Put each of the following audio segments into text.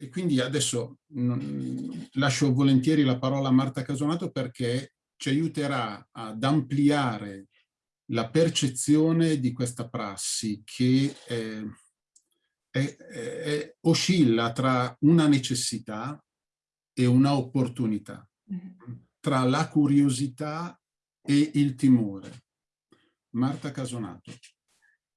e quindi adesso mh, lascio volentieri la parola a Marta Casonato perché ci aiuterà ad ampliare la percezione di questa prassi che eh, è, è, oscilla tra una necessità e una opportunità, mm-hmm. tra la curiosità e il timore. Marta Casonato.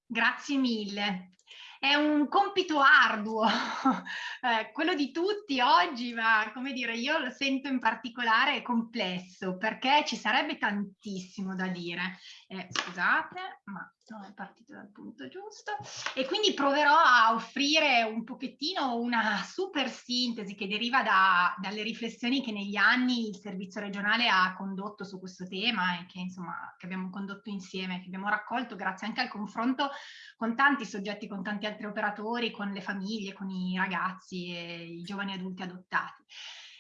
Grazie mille è un compito arduo, eh, quello di tutti oggi, ma come dire, io lo sento in particolare complesso perché ci sarebbe tantissimo da dire. Eh, scusate, ma non è partito dal punto giusto. E quindi proverò a offrire un pochettino una super sintesi che deriva da, dalle riflessioni che negli anni il servizio regionale ha condotto su questo tema e che insomma che abbiamo condotto insieme, che abbiamo raccolto grazie anche al confronto con tanti soggetti, con tanti altri operatori, con le famiglie, con i ragazzi e i giovani adulti adottati.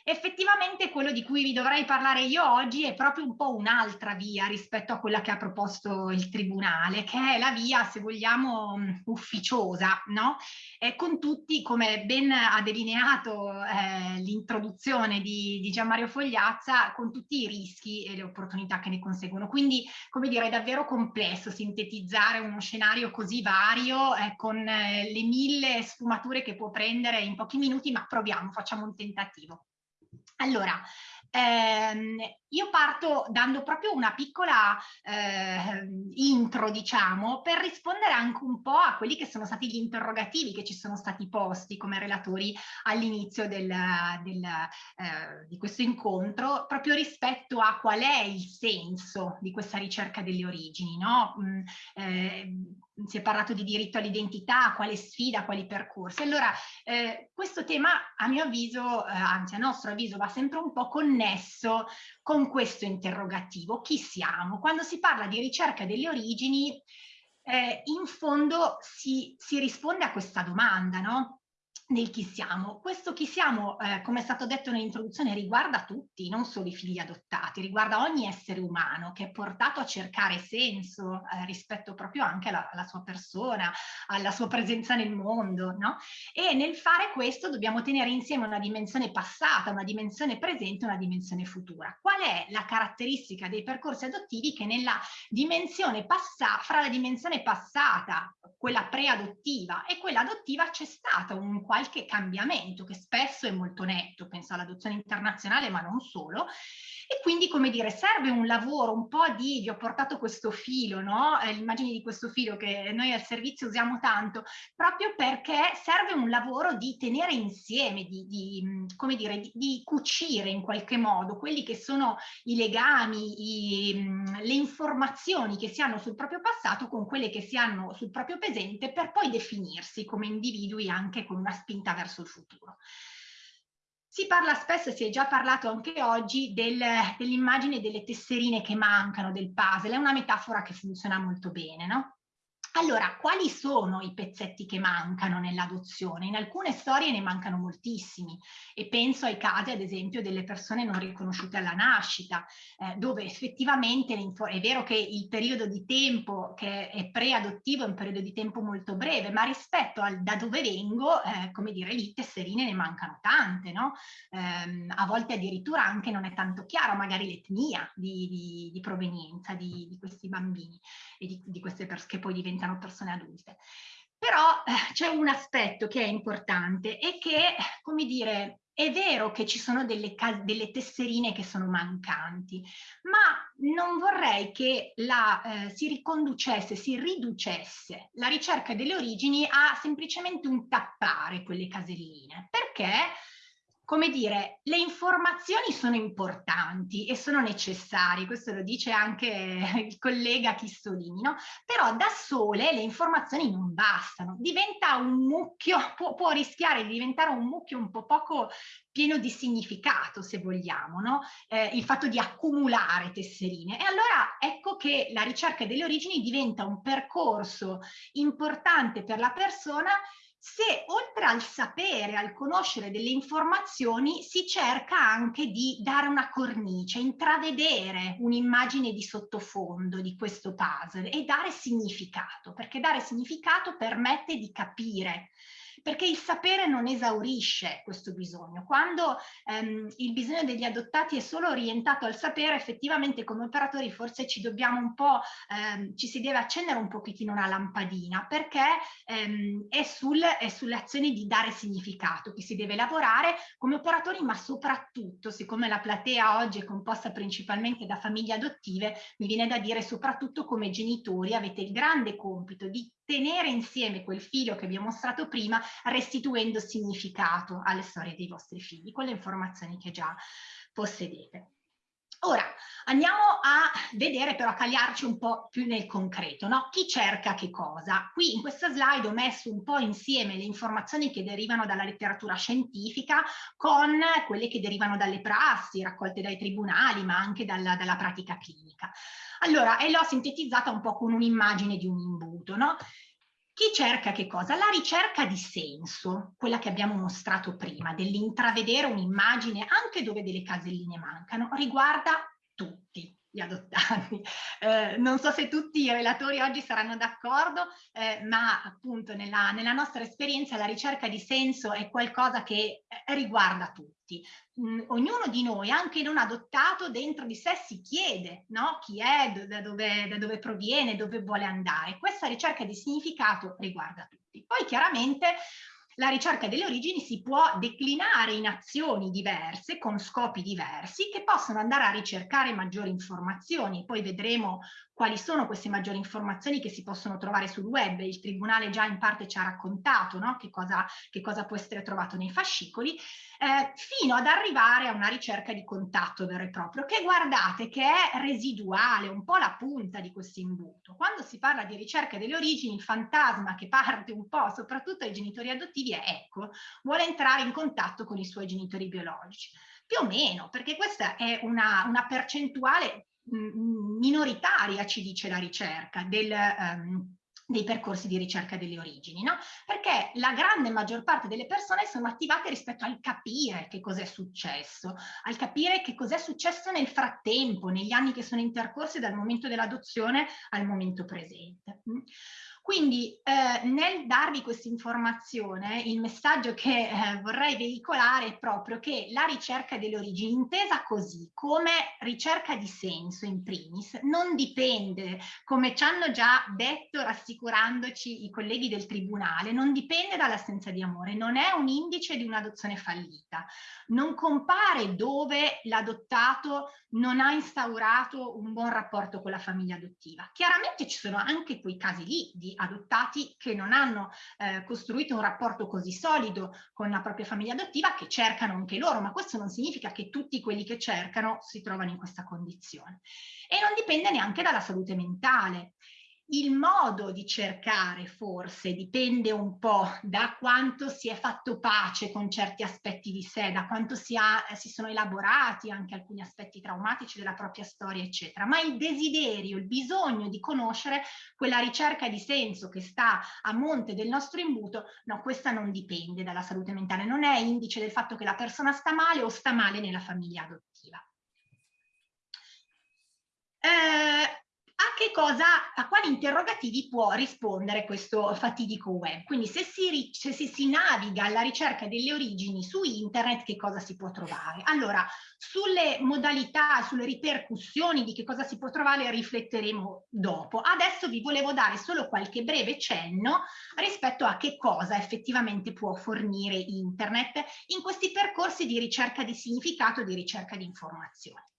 Effettivamente quello di cui vi dovrei parlare io oggi è proprio un po' un'altra via rispetto a quella che ha proposto il Tribunale, che è la via, se vogliamo, ufficiosa, no? E con tutti, come ben ha delineato eh, l'introduzione di, di Gianmario Fogliazza, con tutti i rischi e le opportunità che ne conseguono. Quindi, come dire, è davvero complesso sintetizzare uno scenario così vario eh, con eh, le mille sfumature che può prendere in pochi minuti, ma proviamo, facciamo un tentativo. Allora, ehm, io parto dando proprio una piccola eh, intro, diciamo, per rispondere anche un po' a quelli che sono stati gli interrogativi che ci sono stati posti come relatori all'inizio del, del, eh, di questo incontro, proprio rispetto a qual è il senso di questa ricerca delle origini, no? Mm, eh, si è parlato di diritto all'identità, quale sfida, quali percorsi. Allora, eh, questo tema a mio avviso, eh, anzi a nostro avviso, va sempre un po' connesso con questo interrogativo. Chi siamo? Quando si parla di ricerca delle origini, eh, in fondo si, si risponde a questa domanda, no? Nel chi siamo. Questo chi siamo, eh, come è stato detto nell'introduzione, riguarda tutti, non solo i figli adottati, riguarda ogni essere umano che è portato a cercare senso eh, rispetto proprio anche alla, alla, sua persona, alla sua presenza nel mondo, no? E nel fare questo dobbiamo tenere insieme una dimensione passata, una dimensione presente, una dimensione futura. Qual è la caratteristica dei percorsi adottivi che nella dimensione passata, fra la dimensione passata, quella preadottiva e quella adottiva c'è stato un qualche qualche cambiamento che spesso è molto netto, penso all'adozione internazionale ma non solo, e quindi, come dire, serve un lavoro un po' di, vi ho portato questo filo, no? Eh, l'immagine di questo filo che noi al servizio usiamo tanto, proprio perché serve un lavoro di tenere insieme, di, di come dire, di, di, cucire in qualche modo quelli che sono i legami, i, le informazioni che si hanno sul proprio passato con quelle che si hanno sul proprio presente per poi definirsi come individui anche con una spinta verso il futuro. Si parla spesso, si è già parlato anche oggi, del, dell'immagine delle tesserine che mancano del puzzle, è una metafora che funziona molto bene, no? Allora, quali sono i pezzetti che mancano nell'adozione? In alcune storie ne mancano moltissimi e penso ai casi, ad esempio, delle persone non riconosciute alla nascita, eh, dove effettivamente è vero che il periodo di tempo che è preadottivo è un periodo di tempo molto breve, ma rispetto al da dove vengo, eh, come dire, lì tesserine ne mancano tante, no? Eh, a volte addirittura anche non è tanto chiaro magari l'etnia di, di, di, provenienza di, di, questi bambini e di, di queste persone che poi diventano diventano persone adulte. Però eh, c'è un aspetto che è importante e che, come dire, è vero che ci sono delle, delle tesserine che sono mancanti, ma non vorrei che la, eh, si riconducesse, si riducesse la ricerca delle origini a semplicemente un tappare quelle caselline, perché come dire, le informazioni sono importanti e sono necessarie, questo lo dice anche il collega Chistolini, no? però da sole le informazioni non bastano, diventa un mucchio, può, può rischiare di diventare un mucchio un po' poco pieno di significato, se vogliamo, no? eh, il fatto di accumulare tesserine. E allora ecco che la ricerca delle origini diventa un percorso importante per la persona se oltre al sapere, al conoscere delle informazioni, si cerca anche di dare una cornice, intravedere un'immagine di sottofondo di questo puzzle e dare significato, perché dare significato permette di capire perché il sapere non esaurisce questo bisogno. Quando ehm, il bisogno degli adottati è solo orientato al sapere, effettivamente come operatori forse ci dobbiamo un po', ehm, ci si deve accendere un pochettino una lampadina, perché ehm, è, sul, è sulle azioni di dare significato che si deve lavorare come operatori, ma soprattutto, siccome la platea oggi è composta principalmente da famiglie adottive, mi viene da dire soprattutto come genitori avete il grande compito di tenere insieme quel filo che vi ho mostrato prima, restituendo significato alle storie dei vostri figli, con le informazioni che già possedete. Ora andiamo a vedere però a cagliarci un po' più nel concreto, no? Chi cerca che cosa? Qui in questa slide ho messo un po' insieme le informazioni che derivano dalla letteratura scientifica con quelle che derivano dalle prassi raccolte dai tribunali ma anche dalla, dalla pratica clinica. Allora, e l'ho sintetizzata un po' con un'immagine di un imbuto, no? Chi cerca che cosa? La ricerca di senso, quella che abbiamo mostrato prima, dell'intravedere un'immagine anche dove delle caselline mancano, riguarda tutti gli adottati. Eh, non so se tutti i relatori oggi saranno d'accordo, eh, ma appunto nella, nella, nostra esperienza la ricerca di senso è qualcosa che eh, riguarda tutti. Mm, ognuno di noi, anche non adottato, dentro di sé si chiede no? chi è, da dove, da dove proviene, dove vuole andare. Questa ricerca di significato riguarda tutti. Poi chiaramente la ricerca delle origini si può declinare in azioni diverse, con scopi diversi, che possono andare a ricercare maggiori informazioni. Poi vedremo quali sono queste maggiori informazioni che si possono trovare sul web. Il Tribunale già in parte ci ha raccontato no? che, cosa, che, cosa, può essere trovato nei fascicoli, eh, fino ad arrivare a una ricerca di contatto vero e proprio, che guardate che è residuale, un po' la punta di questo imbuto. Quando si parla di ricerca delle origini, il fantasma che parte un po' soprattutto ai genitori adottivi è ecco, vuole entrare in contatto con i suoi genitori biologici. Più o meno, perché questa è una, una percentuale minoritaria, ci dice la ricerca, del, um, dei percorsi di ricerca delle origini, no? Perché la grande maggior parte delle persone sono attivate rispetto al capire che cos'è successo, al capire che cos'è successo nel frattempo, negli anni che sono intercorsi dal momento dell'adozione al momento presente. Quindi eh, nel darvi questa informazione, il messaggio che eh, vorrei veicolare è proprio che la ricerca delle origini, intesa così, come ricerca di senso in primis, non dipende, come ci hanno già detto rassicurandoci i colleghi del Tribunale, non dipende dall'assenza di amore, non è un indice di un'adozione fallita, non compare dove l'adottato non ha instaurato un buon rapporto con la famiglia adottiva. Chiaramente ci sono anche quei casi lì di adottati che non hanno eh, costruito un rapporto così solido con la propria famiglia adottiva che cercano anche loro, ma questo non significa che tutti quelli che cercano si trovano in questa condizione. E non dipende neanche dalla salute mentale il modo di cercare forse dipende un po' da quanto si è fatto pace con certi aspetti di sé, da quanto si, ha, si, sono elaborati anche alcuni aspetti traumatici della propria storia, eccetera. Ma il desiderio, il bisogno di conoscere quella ricerca di senso che sta a monte del nostro imbuto, no, questa non dipende dalla salute mentale, non è indice del fatto che la persona sta male o sta male nella famiglia adottiva. Eh, che cosa, a quali interrogativi può rispondere questo fatidico web. Quindi se si, se si, naviga alla ricerca delle origini su internet, che cosa si può trovare? Allora, sulle modalità, sulle ripercussioni di che cosa si può trovare rifletteremo dopo. Adesso vi volevo dare solo qualche breve cenno rispetto a che cosa effettivamente può fornire internet in questi percorsi di ricerca di significato, di ricerca di informazione.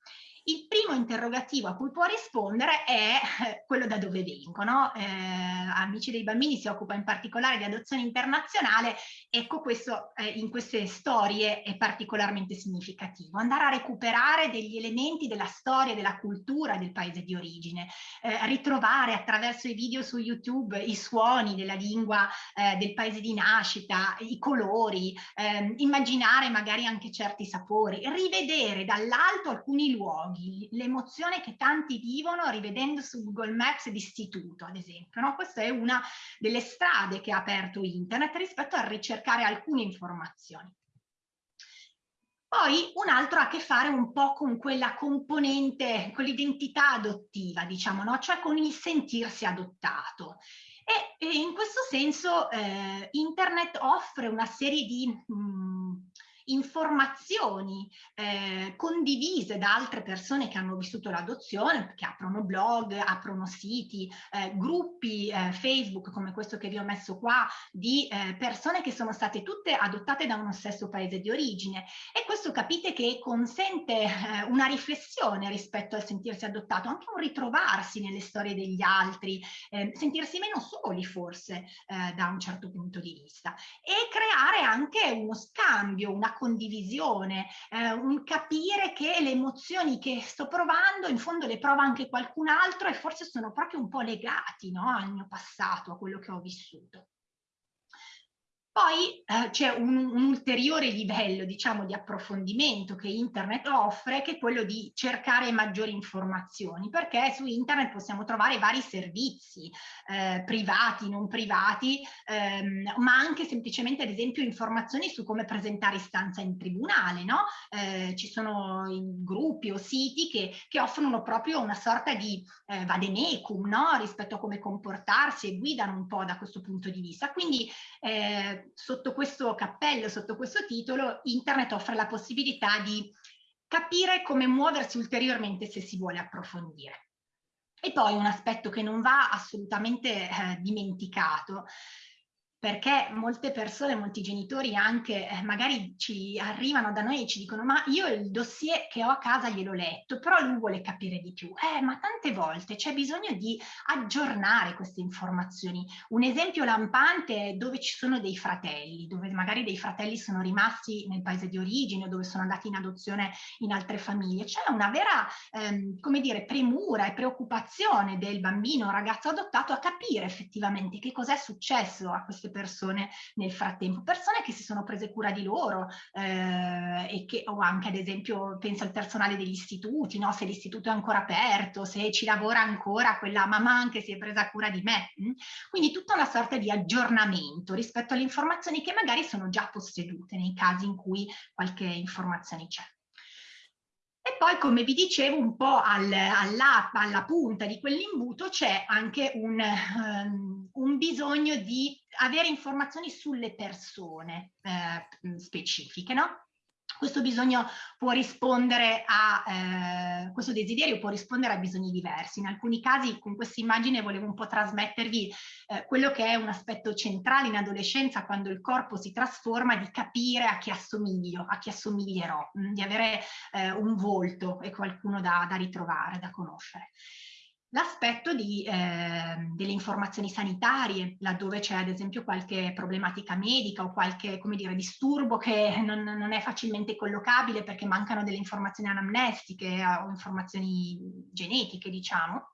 Il primo interrogativo a cui può rispondere è eh, quello da dove vengo. Eh, Amici dei bambini si occupa in particolare di adozione internazionale, ecco questo eh, in queste storie è particolarmente significativo. Andare a recuperare degli elementi della storia, della cultura del paese di origine, eh, ritrovare attraverso i video su YouTube i suoni della lingua eh, del paese di nascita, i colori, ehm, immaginare magari anche certi sapori, rivedere dall'alto alcuni luoghi luoghi, l'emozione che tanti vivono rivedendo su Google Maps d'istituto, ad esempio. No? Questa è una delle strade che ha aperto internet rispetto a ricercare alcune informazioni. Poi un altro ha a che fare un po' con quella componente, con l'identità adottiva, diciamo, no? cioè con il sentirsi adottato. E, e in questo senso eh, internet offre una serie di mh, mm, informazioni eh, condivise da altre persone che hanno vissuto l'adozione, che aprono blog, aprono siti, eh, gruppi eh, Facebook come questo che vi ho messo qua, di eh, persone che sono state tutte adottate da uno stesso paese di origine. E questo capite che consente eh, una riflessione rispetto al sentirsi adottato, anche un ritrovarsi nelle storie degli altri, ehm, sentirsi meno soli forse eh, da un certo punto di vista e creare anche uno scambio, una condivisione, eh, un capire che le emozioni che sto provando in fondo le prova anche qualcun altro e forse sono proprio un po' legati no, al mio passato, a quello che ho vissuto. Poi eh, c'è un, un, ulteriore livello, diciamo, di approfondimento che internet offre, che è quello di cercare maggiori informazioni, perché su internet possiamo trovare vari servizi, eh, privati, non privati, ehm, ma anche semplicemente, ad esempio, informazioni su come presentare istanza in tribunale, no? Eh, ci sono gruppi o siti che, che, offrono proprio una sorta di eh, vademecum, no? Rispetto a come comportarsi e guidano un po' da questo punto di vista. Quindi eh, sotto questo cappello, sotto questo titolo, internet offre la possibilità di capire come muoversi ulteriormente se si vuole approfondire. E poi un aspetto che non va assolutamente eh, dimenticato perché molte persone, molti genitori anche eh, magari ci arrivano da noi e ci dicono ma io il dossier che ho a casa gliel'ho letto, però lui vuole capire di più. Eh, ma tante volte c'è bisogno di aggiornare queste informazioni. Un esempio lampante è dove ci sono dei fratelli, dove magari dei fratelli sono rimasti nel paese di origine o dove sono andati in adozione in altre famiglie. C'è una vera, ehm, come dire, premura e preoccupazione del bambino o ragazzo adottato a capire effettivamente che cos'è successo a queste persone nel frattempo, persone che si sono prese cura di loro eh, e che, o anche ad esempio penso al personale degli istituti, no? se l'istituto è ancora aperto, se ci lavora ancora quella mamma anche si è presa cura di me. Mm? Quindi tutta una sorta di aggiornamento rispetto alle informazioni che magari sono già possedute nei casi in cui qualche informazione c'è. Poi, come vi dicevo, un po' al, alla, alla, punta di quell'imbuto c'è anche un, um, un, bisogno di avere informazioni sulle persone eh, specifiche, no? Questo bisogno può rispondere a, eh, questo desiderio può rispondere a bisogni diversi. In alcuni casi con questa immagine volevo un po' trasmettervi eh, quello che è un aspetto centrale in adolescenza quando il corpo si trasforma, di capire a chi assomiglio, a chi assomiglierò, mh, mm, di avere eh, un volto e qualcuno da, da ritrovare, da conoscere l'aspetto eh, delle informazioni sanitarie, laddove c'è ad esempio qualche problematica medica o qualche dire, disturbo che non, non, è facilmente collocabile perché mancano delle informazioni anamnestiche o informazioni genetiche, diciamo.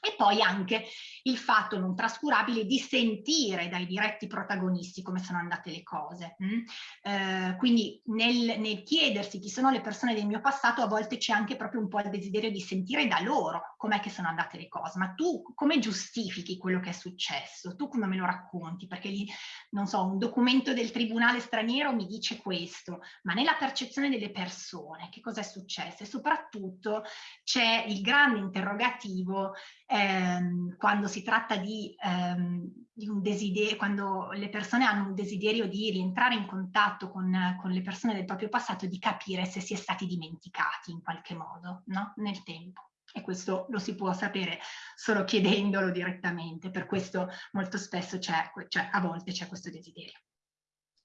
E poi anche il fatto non trascurabile di sentire dai diretti protagonisti come sono andate le cose. Mm? Eh, quindi nel, nel, chiedersi chi sono le persone del mio passato a volte c'è anche proprio un po' il desiderio di sentire da loro com'è che sono andate le cose, ma tu come giustifichi quello che è successo? Tu come me lo racconti? Perché lì, non so, un documento del tribunale straniero mi dice questo, ma nella percezione delle persone che cosa è successo? E soprattutto c'è il grande interrogativo ehm, quando si tratta di, ehm, di, un desiderio, quando le persone hanno un desiderio di rientrare in contatto con, con, le persone del proprio passato, di capire se si è stati dimenticati in qualche modo no? nel tempo. E questo lo si può sapere solo chiedendolo direttamente, per questo molto spesso c'è, cioè a volte c'è questo desiderio.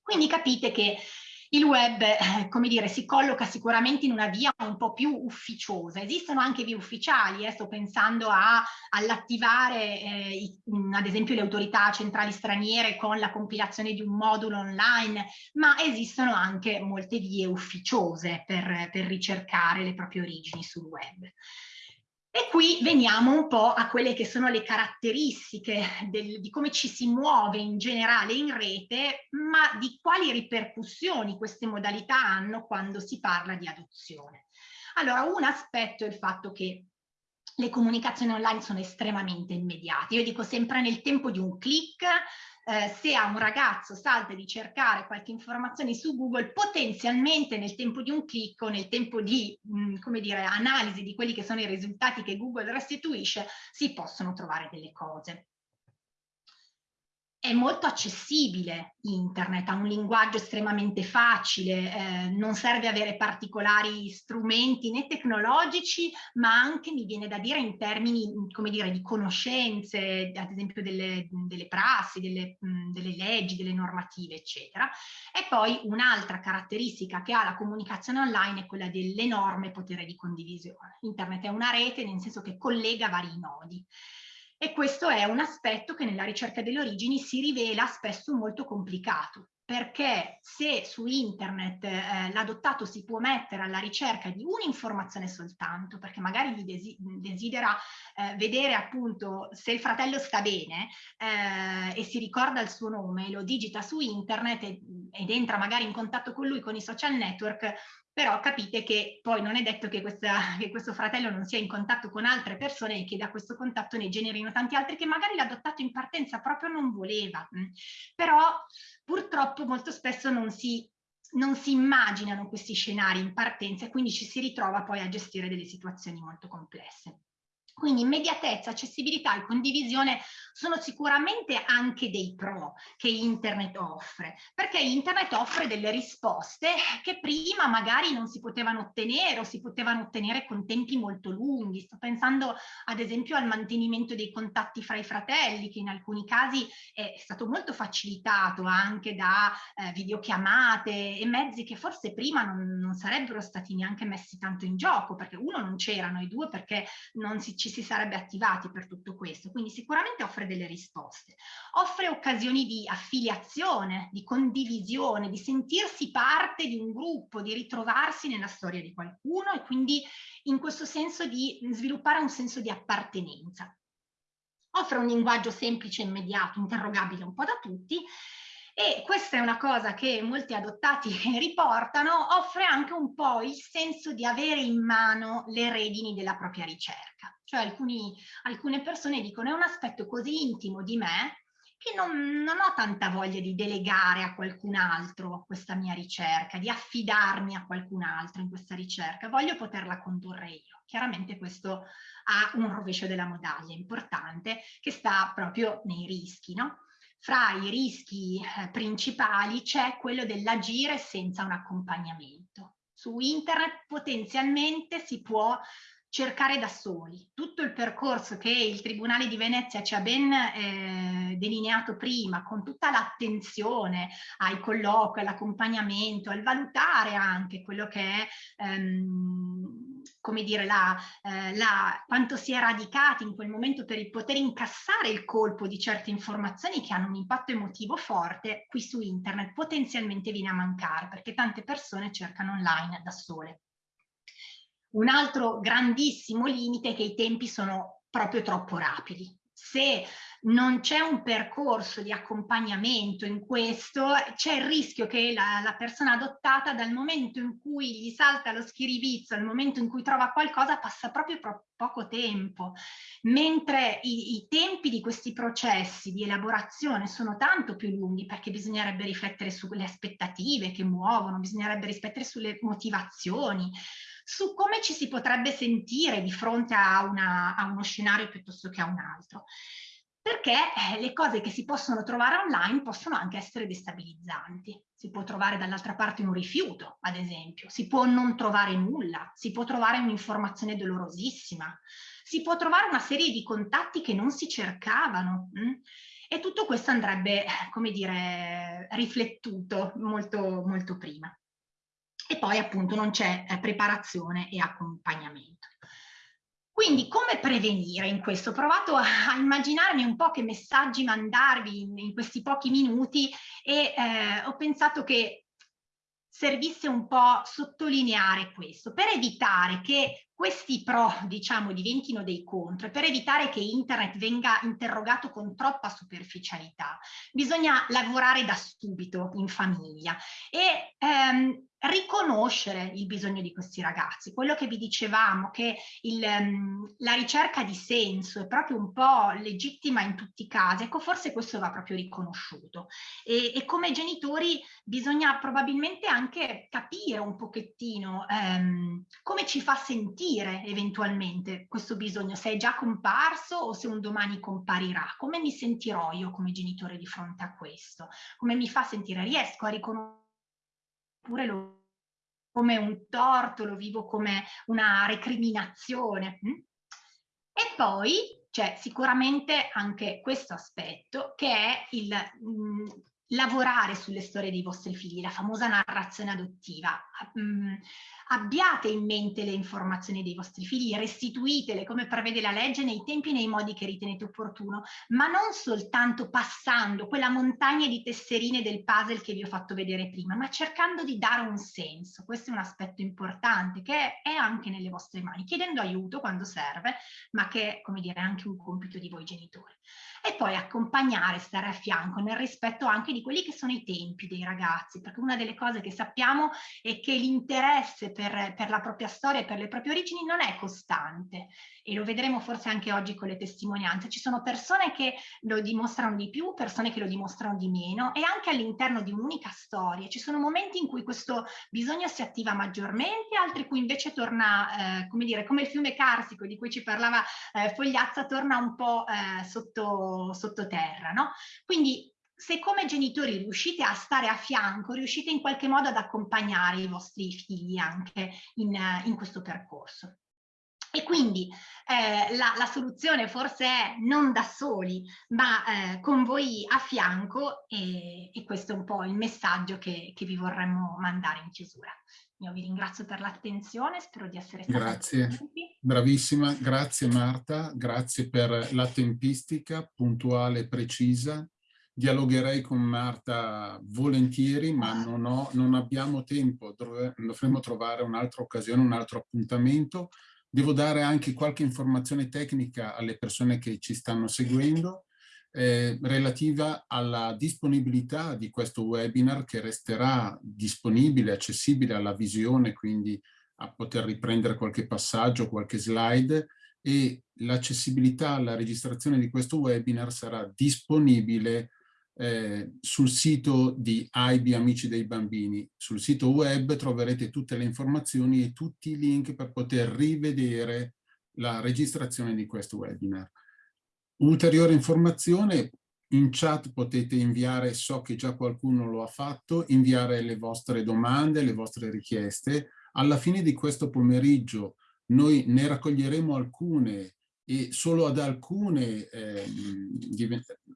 Quindi capite che il web, eh, come dire, si colloca sicuramente in una via un po' più ufficiosa. Esistono anche vie ufficiali, eh, sto pensando all'attivare eh, ad esempio le autorità centrali straniere con la compilazione di un modulo online, ma esistono anche molte vie ufficiose per, per ricercare le proprie origini sul web. E qui veniamo un po' a quelle che sono le caratteristiche del, di come ci si muove in generale in rete, ma di quali ripercussioni queste modalità hanno quando si parla di adozione. Allora, un aspetto è il fatto che le comunicazioni online sono estremamente immediate. Io dico sempre nel tempo di un click eh, se a un ragazzo salta di cercare qualche informazione su Google, potenzialmente nel tempo di un clic o nel tempo di, mh, mm, come dire, analisi di quelli che sono i risultati che Google restituisce, si possono trovare delle cose. È molto accessibile internet, ha un linguaggio estremamente facile, eh, non serve avere particolari strumenti né tecnologici, ma anche mi viene da dire in termini, come dire, di conoscenze, ad esempio delle, delle prassi, delle, delle leggi, delle normative, eccetera. E poi un'altra caratteristica che ha la comunicazione online è quella dell'enorme potere di condivisione. Internet è una rete nel senso che collega vari nodi. E questo è un aspetto che nella ricerca delle origini si rivela spesso molto complicato, perché se su internet eh, l'adottato si può mettere alla ricerca di un'informazione soltanto, perché magari desidera eh, vedere appunto se il fratello sta bene eh, e si ricorda il suo nome, lo digita su internet ed, ed entra magari in contatto con lui con i social network, però capite che poi non è detto che, questa, che, questo fratello non sia in contatto con altre persone e che da questo contatto ne generino tanti altri che magari l'adottato in partenza proprio non voleva. Mm. Però purtroppo molto spesso non si, non si immaginano questi scenari in partenza e quindi ci si ritrova poi a gestire delle situazioni molto complesse. Quindi immediatezza, accessibilità e condivisione sono sicuramente anche dei pro che internet offre, perché internet offre delle risposte che prima magari non si potevano ottenere o si potevano ottenere con tempi molto lunghi. Sto pensando ad esempio al mantenimento dei contatti fra i fratelli, che in alcuni casi è stato molto facilitato anche da eh, videochiamate e mezzi che forse prima non, non sarebbero stati neanche messi tanto in gioco, perché uno non c'erano, e due perché non si, ci si sarebbe attivati per tutto questo. Quindi sicuramente offre delle risposte. Offre occasioni di affiliazione, di condivisione, di sentirsi parte di un gruppo, di ritrovarsi nella storia di qualcuno e quindi in questo senso di sviluppare un senso di appartenenza. Offre un linguaggio semplice, immediato, interrogabile un po' da tutti e questa è una cosa che molti adottati riportano, offre anche un po' il senso di avere in mano le redini della propria ricerca. Cioè alcuni, alcune persone dicono è un aspetto così intimo di me che non, non, ho tanta voglia di delegare a qualcun altro questa mia ricerca, di affidarmi a qualcun altro in questa ricerca, voglio poterla condurre io. Chiaramente questo ha un rovescio della medaglia importante che sta proprio nei rischi, no? Fra i rischi eh, principali c'è quello dell'agire senza un accompagnamento. Su internet potenzialmente si può cercare da soli. Tutto il percorso che il Tribunale di Venezia ci ha ben eh, delineato prima, con tutta l'attenzione ai colloqui, all'accompagnamento, al valutare anche quello che è, ehm, come dire, la, eh, la, quanto si è radicati in quel momento per poter incassare il colpo di certe informazioni che hanno un impatto emotivo forte, qui su internet potenzialmente viene a mancare, perché tante persone cercano online da sole. Un altro grandissimo limite è che i tempi sono proprio troppo rapidi. Se non c'è un percorso di accompagnamento in questo, c'è il rischio che la, la, persona adottata dal momento in cui gli salta lo schiribizzo, al momento in cui trova qualcosa, passa proprio poco tempo, mentre i, i tempi di questi processi di elaborazione sono tanto più lunghi perché bisognerebbe riflettere sulle aspettative che muovono, bisognerebbe riflettere sulle motivazioni, su come ci si potrebbe sentire di fronte a, una, a uno scenario piuttosto che a un altro perché eh, le cose che si possono trovare online possono anche essere destabilizzanti. Si può trovare dall'altra parte un rifiuto, ad esempio, si può non trovare nulla, si può trovare un'informazione dolorosissima, si può trovare una serie di contatti che non si cercavano. Mh? Mm? E tutto questo andrebbe, come dire, riflettuto molto, molto prima e poi appunto non c'è eh, preparazione e accompagnamento. Quindi come prevenire in questo? Ho provato a, immaginarmi un po' che messaggi mandarvi in, in questi pochi minuti e eh, ho pensato che servisse un po' sottolineare questo per evitare che questi pro, diciamo, diventino dei contro e per evitare che internet venga interrogato con troppa superficialità, bisogna lavorare da subito in famiglia e ehm, riconoscere il bisogno di questi ragazzi. Quello che vi dicevamo, che il, um, la ricerca di senso è proprio un po' legittima in tutti i casi, ecco forse questo va proprio riconosciuto. E, e come genitori bisogna probabilmente anche capire un pochettino um, come ci fa sentire eventualmente questo bisogno, se è già comparso o se un domani comparirà, come mi sentirò io come genitore di fronte a questo, come mi fa sentire, riesco a riconoscere oppure lo come un torto, lo vivo come una recriminazione. Hm? E poi c'è sicuramente anche questo aspetto che è il mm, lavorare sulle storie dei vostri figli, la famosa narrazione adottiva. Mm, abbiate in mente le informazioni dei vostri figli, restituitele come prevede la legge nei tempi e nei modi che ritenete opportuno, ma non soltanto passando quella montagna di tesserine del puzzle che vi ho fatto vedere prima, ma cercando di dare un senso. Questo è un aspetto importante che è anche nelle vostre mani, chiedendo aiuto quando serve, ma che come dire, è anche un compito di voi genitori e poi accompagnare, stare a fianco nel rispetto anche di quelli che sono i tempi dei ragazzi, perché una delle cose che sappiamo è che l'interesse per, per la propria storia e per le proprie origini non è costante e lo vedremo forse anche oggi con le testimonianze. Ci sono persone che lo dimostrano di più, persone che lo dimostrano di meno e anche all'interno di un'unica storia. Ci sono momenti in cui questo bisogno si attiva maggiormente, altri cui invece torna, eh, come dire, come il fiume carsico di cui ci parlava eh, Fogliazza, torna un po' eh, sotto sottoterra, no? Quindi se come genitori riuscite a stare a fianco, riuscite in qualche modo ad accompagnare i vostri figli anche in, in questo percorso. E quindi eh, la, la, soluzione forse è non da soli, ma eh, con voi a fianco e, e, questo è un po' il messaggio che, che vi vorremmo mandare in chiusura. Io vi ringrazio per l'attenzione, spero di essere stata Grazie, bravissima, grazie Marta, grazie per la tempistica puntuale e precisa. Dialogherei con Marta volentieri, ma non, ho, non abbiamo tempo, dovremmo trovare un'altra occasione, un altro appuntamento. Devo dare anche qualche informazione tecnica alle persone che ci stanno seguendo eh, relativa alla disponibilità di questo webinar che resterà disponibile, accessibile alla visione, quindi a poter riprendere qualche passaggio, qualche slide e l'accessibilità alla registrazione di questo webinar sarà disponibile eh, sul sito di AIBI Amici dei Bambini. Sul sito web troverete tutte le informazioni e tutti i link per poter rivedere la registrazione di questo webinar. Ulteriore informazione, in chat potete inviare, so che già qualcuno lo ha fatto, inviare le vostre domande, le vostre richieste. Alla fine di questo pomeriggio noi ne raccoglieremo alcune e solo ad alcune eh,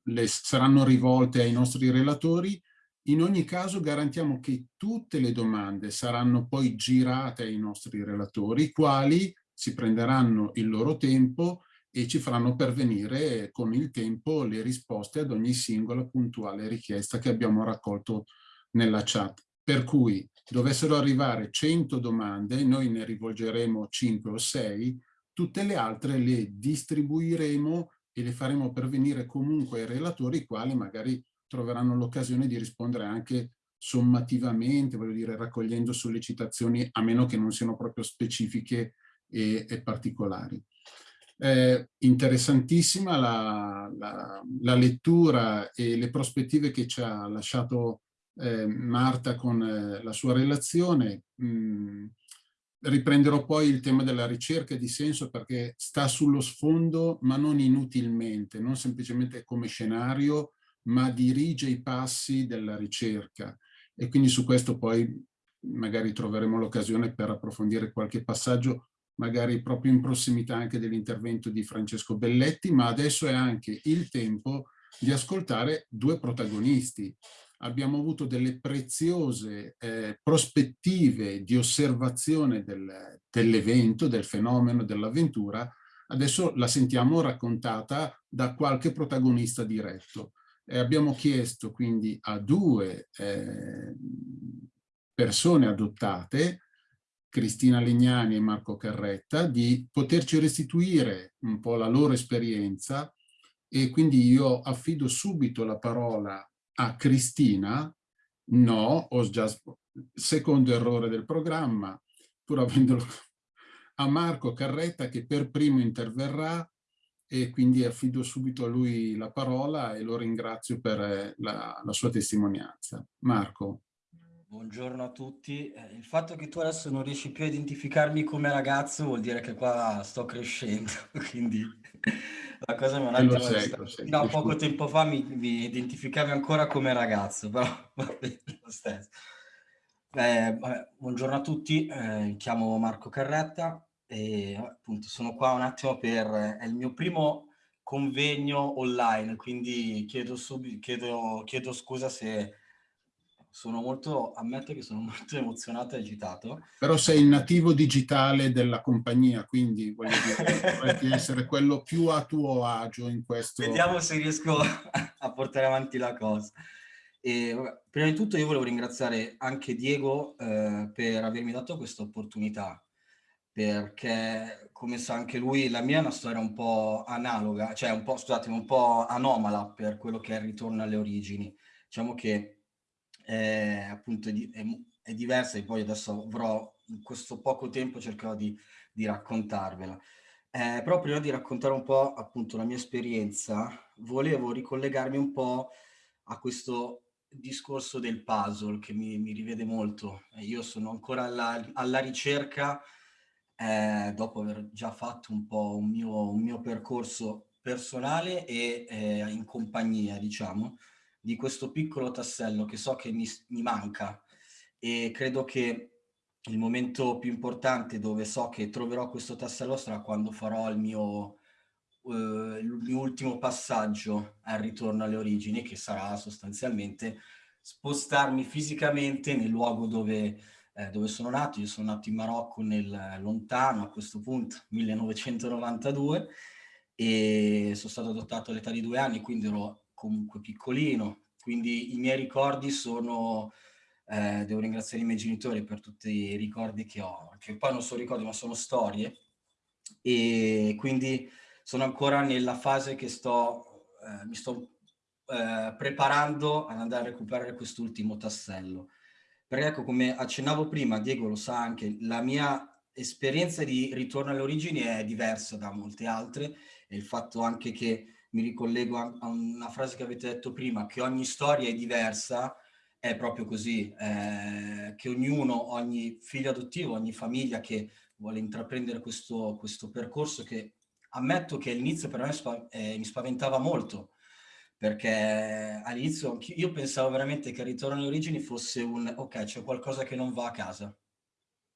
le saranno rivolte ai nostri relatori. In ogni caso garantiamo che tutte le domande saranno poi girate ai nostri relatori, i quali si prenderanno il loro tempo e ci faranno pervenire con il tempo le risposte ad ogni singola puntuale richiesta che abbiamo raccolto nella chat. Per cui dovessero arrivare 100 domande, noi ne rivolgeremo 5 o 6, tutte le altre le distribuiremo e le faremo pervenire comunque ai relatori, i quali magari troveranno l'occasione di rispondere anche sommativamente, voglio dire raccogliendo sollecitazioni, a meno che non siano proprio specifiche e, e particolari. Eh, interessantissima la, la, la, lettura e le prospettive che ci ha lasciato eh, Marta con eh, la sua relazione. Mm, riprenderò poi il tema della ricerca di senso perché sta sullo sfondo ma non inutilmente, non semplicemente come scenario, ma dirige i passi della ricerca. E quindi su questo poi magari troveremo l'occasione per approfondire qualche passaggio magari proprio in prossimità anche dell'intervento di Francesco Belletti, ma adesso è anche il tempo di ascoltare due protagonisti. Abbiamo avuto delle preziose eh, prospettive di osservazione del, dell'evento, del fenomeno, dell'avventura, adesso la sentiamo raccontata da qualche protagonista diretto. E abbiamo chiesto quindi a due eh, persone adottate Cristina Legnani e Marco Carretta di poterci restituire un po' la loro esperienza e quindi io affido subito la parola a Cristina No, ho già... Secondo errore del programma, pur avendolo a Marco Carretta che per primo interverrà e quindi affido subito a lui la parola e lo ringrazio per eh, la, la sua testimonianza. Marco. Buongiorno a tutti. Eh, il fatto che tu adesso non riesci più a identificarmi come ragazzo vuol dire che qua sto crescendo, quindi la cosa mi ha un attimo... Fino a poco tempo fa mi, mi, identificavi ancora come ragazzo, però va bene lo stesso. Eh, vabbè, buongiorno a tutti, eh, mi chiamo Marco Carretta e appunto sono qua un attimo per... è il mio primo convegno online, quindi chiedo, subito, chiedo, chiedo scusa se sono molto, ammetto che sono molto emozionato e agitato. Però sei il nativo digitale della compagnia, quindi voglio dire, dovresti essere quello più a tuo agio in questo. Vediamo se riesco a portare avanti la cosa. E, vabbè, prima di tutto io volevo ringraziare anche Diego eh, per avermi dato questa opportunità, perché come sa anche lui, la mia è una storia un po' analoga, cioè un po', scusatemi, un po' anomala per quello che è il ritorno alle origini. Diciamo che è, appunto è, è, è, diversa e poi adesso avrò in questo poco tempo cercherò di, di raccontarvela. Eh, però prima di raccontare un po' appunto la mia esperienza, volevo ricollegarmi un po' a questo discorso del puzzle che mi, mi rivede molto. Io sono ancora alla, alla ricerca, eh, dopo aver già fatto un po' un mio, un mio percorso personale e eh, in compagnia, diciamo, di questo piccolo tassello che so che mi, mi manca e credo che il momento più importante dove so che troverò questo tassello sarà quando farò il mio, uh, il mio ultimo passaggio al ritorno alle origini, che sarà sostanzialmente spostarmi fisicamente nel luogo dove, eh, dove sono nato. Io sono nato in Marocco nel lontano, a questo punto, 1992, e sono stato adottato all'età di due anni, quindi ero comunque piccolino, quindi i miei ricordi sono, eh, devo ringraziare i miei genitori per tutti i ricordi che ho, che poi non sono ricordi ma sono storie, e quindi sono ancora nella fase che sto, eh, mi sto eh, preparando ad andare a recuperare quest'ultimo tassello. Perché ecco, come accennavo prima, Diego lo sa anche, la mia esperienza di ritorno alle origini è diversa da molte altre. E il fatto anche che mi ricollego a, una frase che avete detto prima, che ogni storia è diversa, è proprio così, eh, che ognuno, ogni figlio adottivo, ogni famiglia che vuole intraprendere questo, questo percorso che ammetto che all'inizio per me spa, eh, mi spaventava molto, perché all'inizio io pensavo veramente che il ritorno alle origini fosse un ok, c'è qualcosa che non va a casa,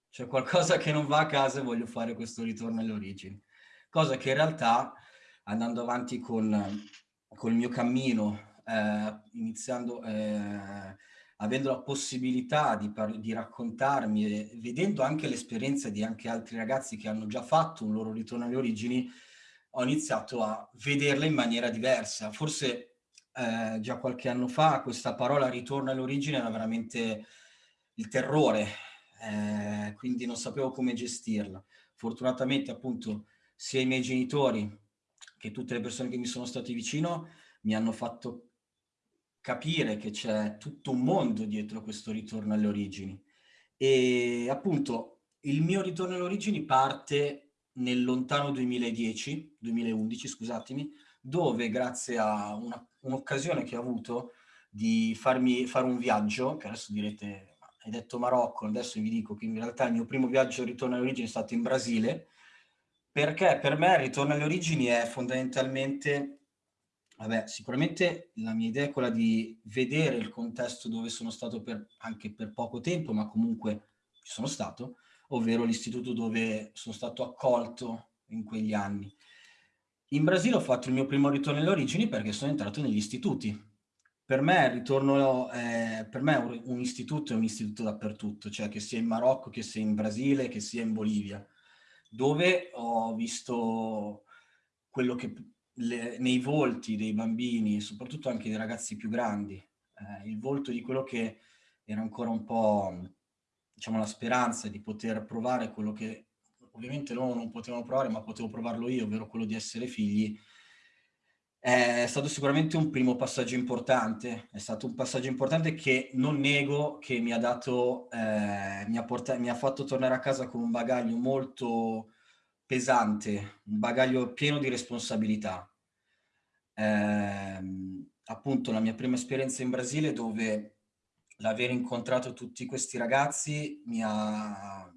c'è qualcosa che non va a casa e voglio fare questo ritorno alle origini, cosa che in realtà andando avanti con, con il mio cammino, eh, iniziando, eh, avendo la possibilità di, di raccontarmi e vedendo anche l'esperienza di anche altri ragazzi che hanno già fatto un loro ritorno alle origini, ho iniziato a vederla in maniera diversa. Forse eh, già qualche anno fa questa parola ritorno all'origine era veramente il terrore, eh, quindi non sapevo come gestirla. Fortunatamente appunto sia i miei genitori che tutte le persone che mi sono state vicino mi hanno fatto capire che c'è tutto un mondo dietro questo ritorno alle origini. E appunto il mio ritorno alle origini parte nel lontano 2010, 2011 scusatemi, dove grazie a un'occasione un che ho avuto di farmi fare un viaggio, che adesso direte, hai detto Marocco, adesso vi dico che in realtà il mio primo viaggio al ritorno alle origini è stato in Brasile, perché per me il ritorno alle origini è fondamentalmente, vabbè, sicuramente la mia idea è quella di vedere il contesto dove sono stato per, anche per poco tempo, ma comunque ci sono stato, ovvero l'istituto dove sono stato accolto in quegli anni. In Brasile ho fatto il mio primo ritorno alle origini perché sono entrato negli istituti. Per me ritorno, eh, per me un istituto è un istituto dappertutto, cioè che sia in Marocco, che sia in Brasile, che sia in Bolivia dove ho visto quello che le, nei volti dei bambini, soprattutto anche dei ragazzi più grandi, eh, il volto di quello che era ancora un po', diciamo, la speranza di poter provare quello che ovviamente loro non potevano provare, ma potevo provarlo io, ovvero quello di essere figli, È stato sicuramente un primo passaggio importante, è stato un passaggio importante che non nego che mi ha dato, eh, mi, ha portato, mi ha fatto tornare a casa con un bagaglio molto pesante, un bagaglio pieno di responsabilità. Eh, appunto la mia prima esperienza in Brasile dove l'aver incontrato tutti questi ragazzi mi ha,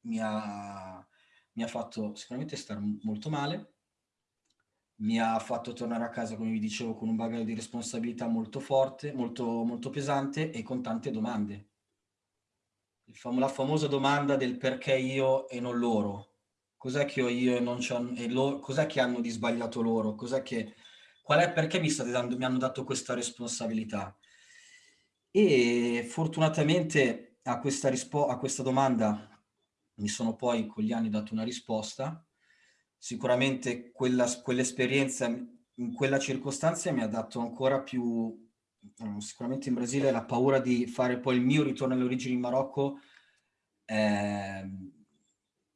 mi ha, mi ha fatto sicuramente stare molto male, mi ha fatto tornare a casa, come vi dicevo, con un bagaglio di responsabilità molto forte, molto, molto pesante e con tante domande. Fam la famosa domanda del perché io e non loro. Cos'è che ho io e non c'hanno, cos'è che hanno di sbagliato loro? Cos'è che, qual è, perché mi, state dando, mi hanno dato questa responsabilità? E fortunatamente a questa, a questa domanda mi sono poi con gli anni dato una risposta sicuramente quell'esperienza quell in quella circostanza mi ha dato ancora più, eh, sicuramente in Brasile, la paura di fare poi il mio ritorno alle origini in Marocco eh,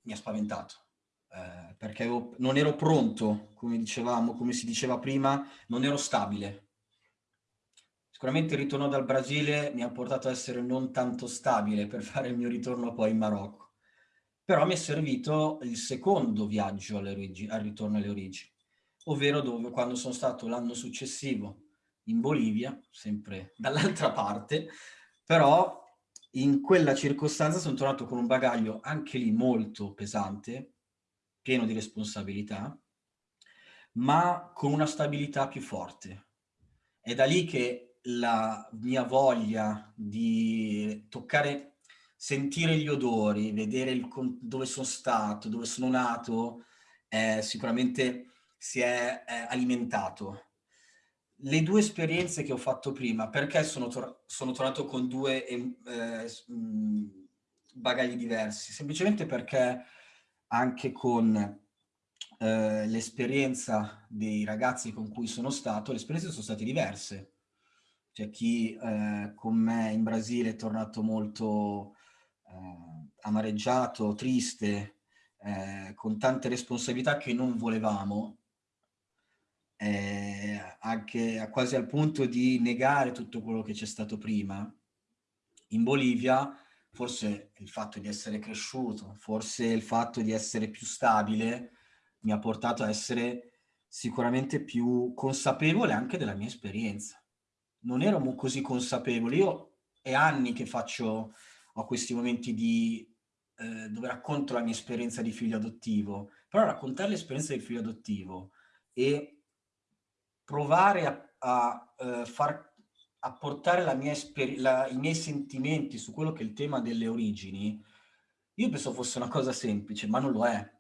mi ha spaventato. Eh, perché avevo, non ero pronto, come dicevamo, come si diceva prima, non ero stabile. Sicuramente il ritorno dal Brasile mi ha portato a essere non tanto stabile per fare il mio ritorno poi in Marocco però mi è servito il secondo viaggio al ritorno alle origini, ovvero dove quando sono stato l'anno successivo in Bolivia, sempre dall'altra parte, però in quella circostanza sono tornato con un bagaglio anche lì molto pesante, pieno di responsabilità, ma con una stabilità più forte. È da lì che la mia voglia di toccare sentire gli odori, vedere il, dove sono stato, dove sono nato, eh, sicuramente si è eh, alimentato. Le due esperienze che ho fatto prima, perché sono, tor sono tornato con due eh, mm, bagagli diversi? Semplicemente perché anche con eh, l'esperienza dei ragazzi con cui sono stato, le esperienze sono state diverse. C'è chi eh, con me in Brasile è tornato molto eh, amareggiato, triste, eh, con tante responsabilità che non volevamo, eh, anche quasi al punto di negare tutto quello che c'è stato prima. In Bolivia forse il fatto di essere cresciuto, forse il fatto di essere più stabile mi ha portato a essere sicuramente più consapevole anche della mia esperienza. Non ero così consapevole, io è anni che faccio ho questi momenti di, eh, dove racconto la mia esperienza di figlio adottivo, però raccontare l'esperienza del figlio adottivo e provare a, a, a, eh, far, a portare la mia la, i miei sentimenti su quello che è il tema delle origini, io penso fosse una cosa semplice, ma non lo è.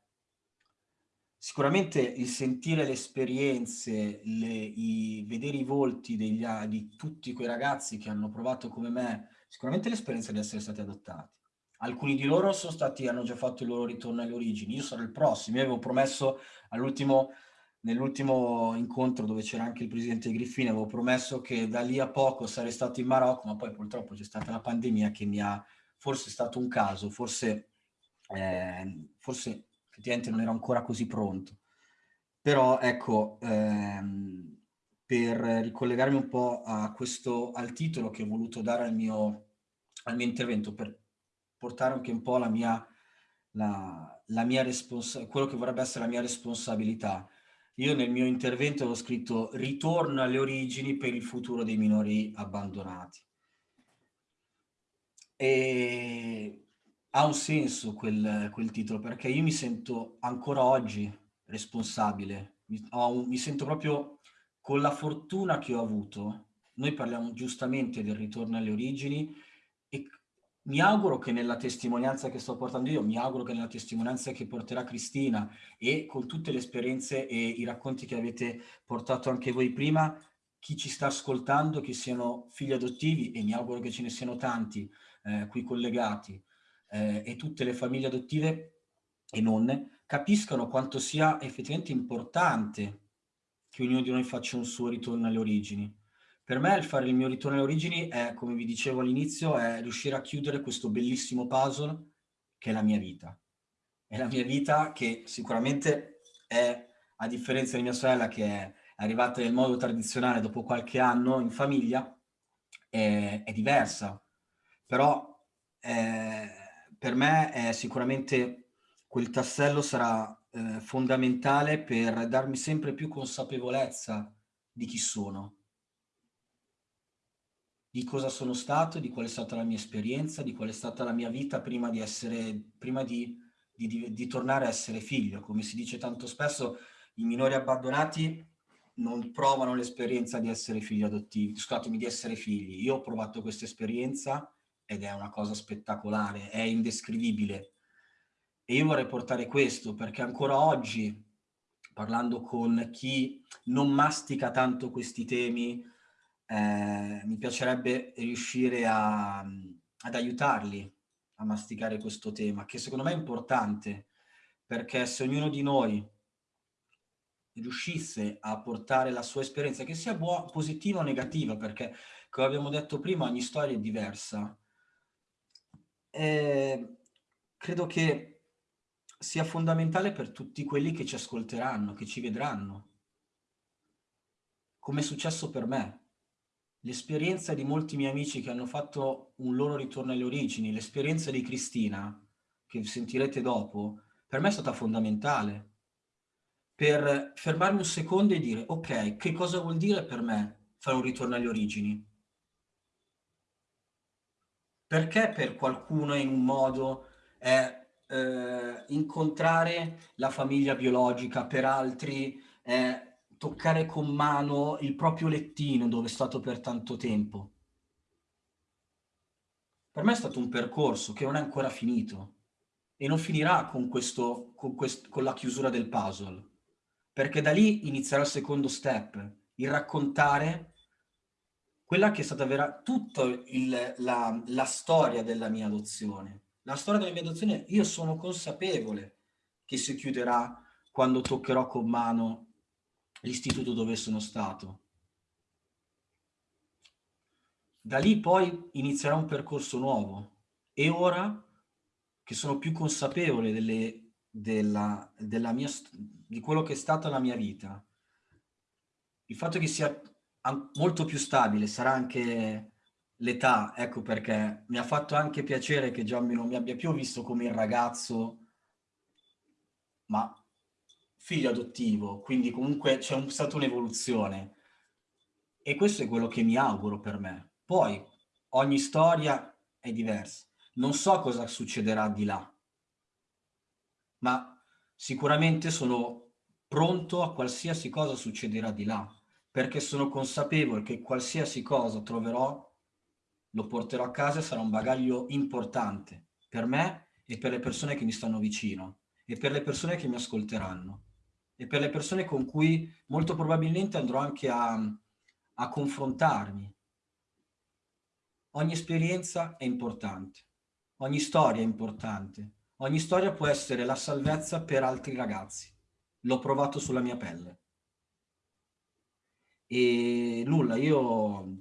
Sicuramente il sentire le esperienze, le, i, vedere i volti degli, di tutti quei ragazzi che hanno provato come me sicuramente l'esperienza di essere stati adottati. Alcuni di loro stati, hanno già fatto il loro ritorno alle origini, io sarò il prossimo, io avevo promesso all'ultimo, nell'ultimo incontro dove c'era anche il presidente Griffini, avevo promesso che da lì a poco sarei stato in Marocco, ma poi purtroppo c'è stata la pandemia che mi ha, forse è stato un caso, forse, eh, forse effettivamente non ero ancora così pronto. Però ecco, ehm, per ricollegarmi un po' a questo, al titolo che ho voluto dare al mio, al mio intervento, per portare anche un po' la mia, la, la mia quello che vorrebbe essere la mia responsabilità. Io nel mio intervento ho scritto ritorno alle origini per il futuro dei minori abbandonati. E ha un senso quel, quel titolo perché io mi sento ancora oggi responsabile, mi, un, mi sento proprio con la fortuna che ho avuto, noi parliamo giustamente del ritorno alle origini e mi auguro che nella testimonianza che sto portando io, mi auguro che nella testimonianza che porterà Cristina e con tutte le esperienze e i racconti che avete portato anche voi prima, chi ci sta ascoltando, che siano figli adottivi, e mi auguro che ce ne siano tanti eh, qui collegati, eh, e tutte le famiglie adottive e non, capiscano quanto sia effettivamente importante che ognuno di noi faccia un suo ritorno alle origini. Per me il fare il mio ritorno alle origini è, come vi dicevo all'inizio, è riuscire a chiudere questo bellissimo puzzle che è la mia vita. È la mia vita che sicuramente è, a differenza di mia sorella che è, arrivata nel modo tradizionale dopo qualche anno in famiglia, è, è diversa. Però eh, per me è sicuramente quel tassello sarà eh, fondamentale per darmi sempre più consapevolezza di chi sono, di cosa sono stato, di qual è stata la mia esperienza, di qual è stata la mia vita prima di essere, prima di, di, di, di tornare a essere figlio. Come si dice tanto spesso, i minori abbandonati non provano l'esperienza di essere figli adottivi, scusatemi, di essere figli. Io ho provato questa esperienza ed è una cosa spettacolare, è indescrivibile. E io vorrei portare questo perché ancora oggi, parlando con chi non mastica tanto questi temi, eh, mi piacerebbe riuscire a, ad aiutarli a masticare questo tema, che secondo me è importante, perché se ognuno di noi riuscisse a portare la sua esperienza, che sia positiva o negativa, perché come abbiamo detto prima ogni storia è diversa, eh, credo che sia fondamentale per tutti quelli che ci ascolteranno, che ci vedranno, come è successo per me. L'esperienza di molti miei amici che hanno fatto un loro ritorno alle origini, l'esperienza di Cristina, che sentirete dopo, per me è stata fondamentale. Per fermarmi un secondo e dire, ok, che cosa vuol dire per me fare un ritorno alle origini? Perché per qualcuno in un modo è eh, incontrare la famiglia biologica, per altri è toccare con mano il proprio lettino dove è stato per tanto tempo. Per me è stato un percorso che non è ancora finito e non finirà con, questo, con, quest con la chiusura del puzzle, perché da lì inizierà il secondo step, il raccontare quella che è stata vera, tutta il, la, la storia della mia adozione. La storia della mia adozione, io sono consapevole che si chiuderà quando toccherò con mano l'istituto dove sono stato. Da lì poi inizierà un percorso nuovo e ora che sono più consapevole delle, della, della mia, di quello che è stata la mia vita, il fatto che sia molto più stabile, sarà anche l'età, ecco perché mi ha fatto anche piacere che Gianni non mi abbia più visto come il ragazzo, ma figlio adottivo, quindi comunque c'è un, stata un'evoluzione. E questo è quello che mi auguro per me. Poi ogni storia è diversa. Non so cosa succederà di là, ma sicuramente sono pronto a qualsiasi cosa succederà di là perché sono consapevole che qualsiasi cosa troverò lo porterò a casa e sarà un bagaglio importante per me e per le persone che mi stanno vicino e per le persone che mi ascolteranno e per le persone con cui molto probabilmente andrò anche a, a confrontarmi. Ogni esperienza è importante, ogni storia è importante, ogni storia può essere la salvezza per altri ragazzi. L'ho provato sulla mia pelle. E nulla, io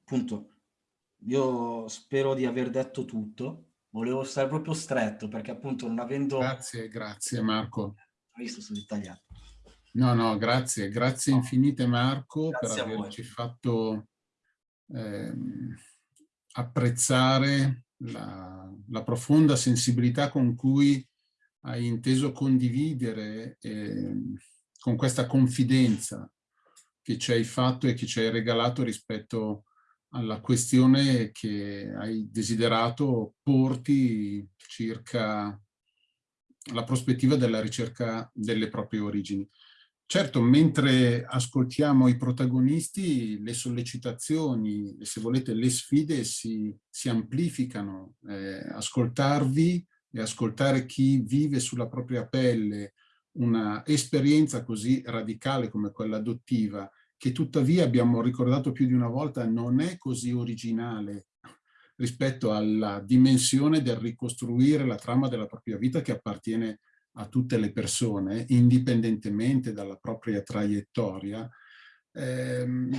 appunto, io spero di aver detto tutto. Volevo stare proprio stretto perché appunto non avendo... Grazie, grazie Marco. Ho visto, sono dettagliato. No, no, grazie, grazie no. infinite Marco grazie per averci fatto eh, apprezzare la, la, profonda sensibilità con cui hai inteso condividere eh, con questa confidenza che ci hai fatto e che ci hai regalato rispetto alla questione che hai desiderato porti circa la prospettiva della ricerca delle proprie origini. Certo, mentre ascoltiamo i protagonisti, le sollecitazioni, se volete le sfide si, si amplificano. Eh, ascoltarvi e ascoltare chi vive sulla propria pelle una esperienza così radicale come quella adottiva, che tuttavia abbiamo ricordato più di una volta non è così originale rispetto alla dimensione del ricostruire la trama della propria vita che appartiene a tutte le persone, indipendentemente dalla propria traiettoria, ehm,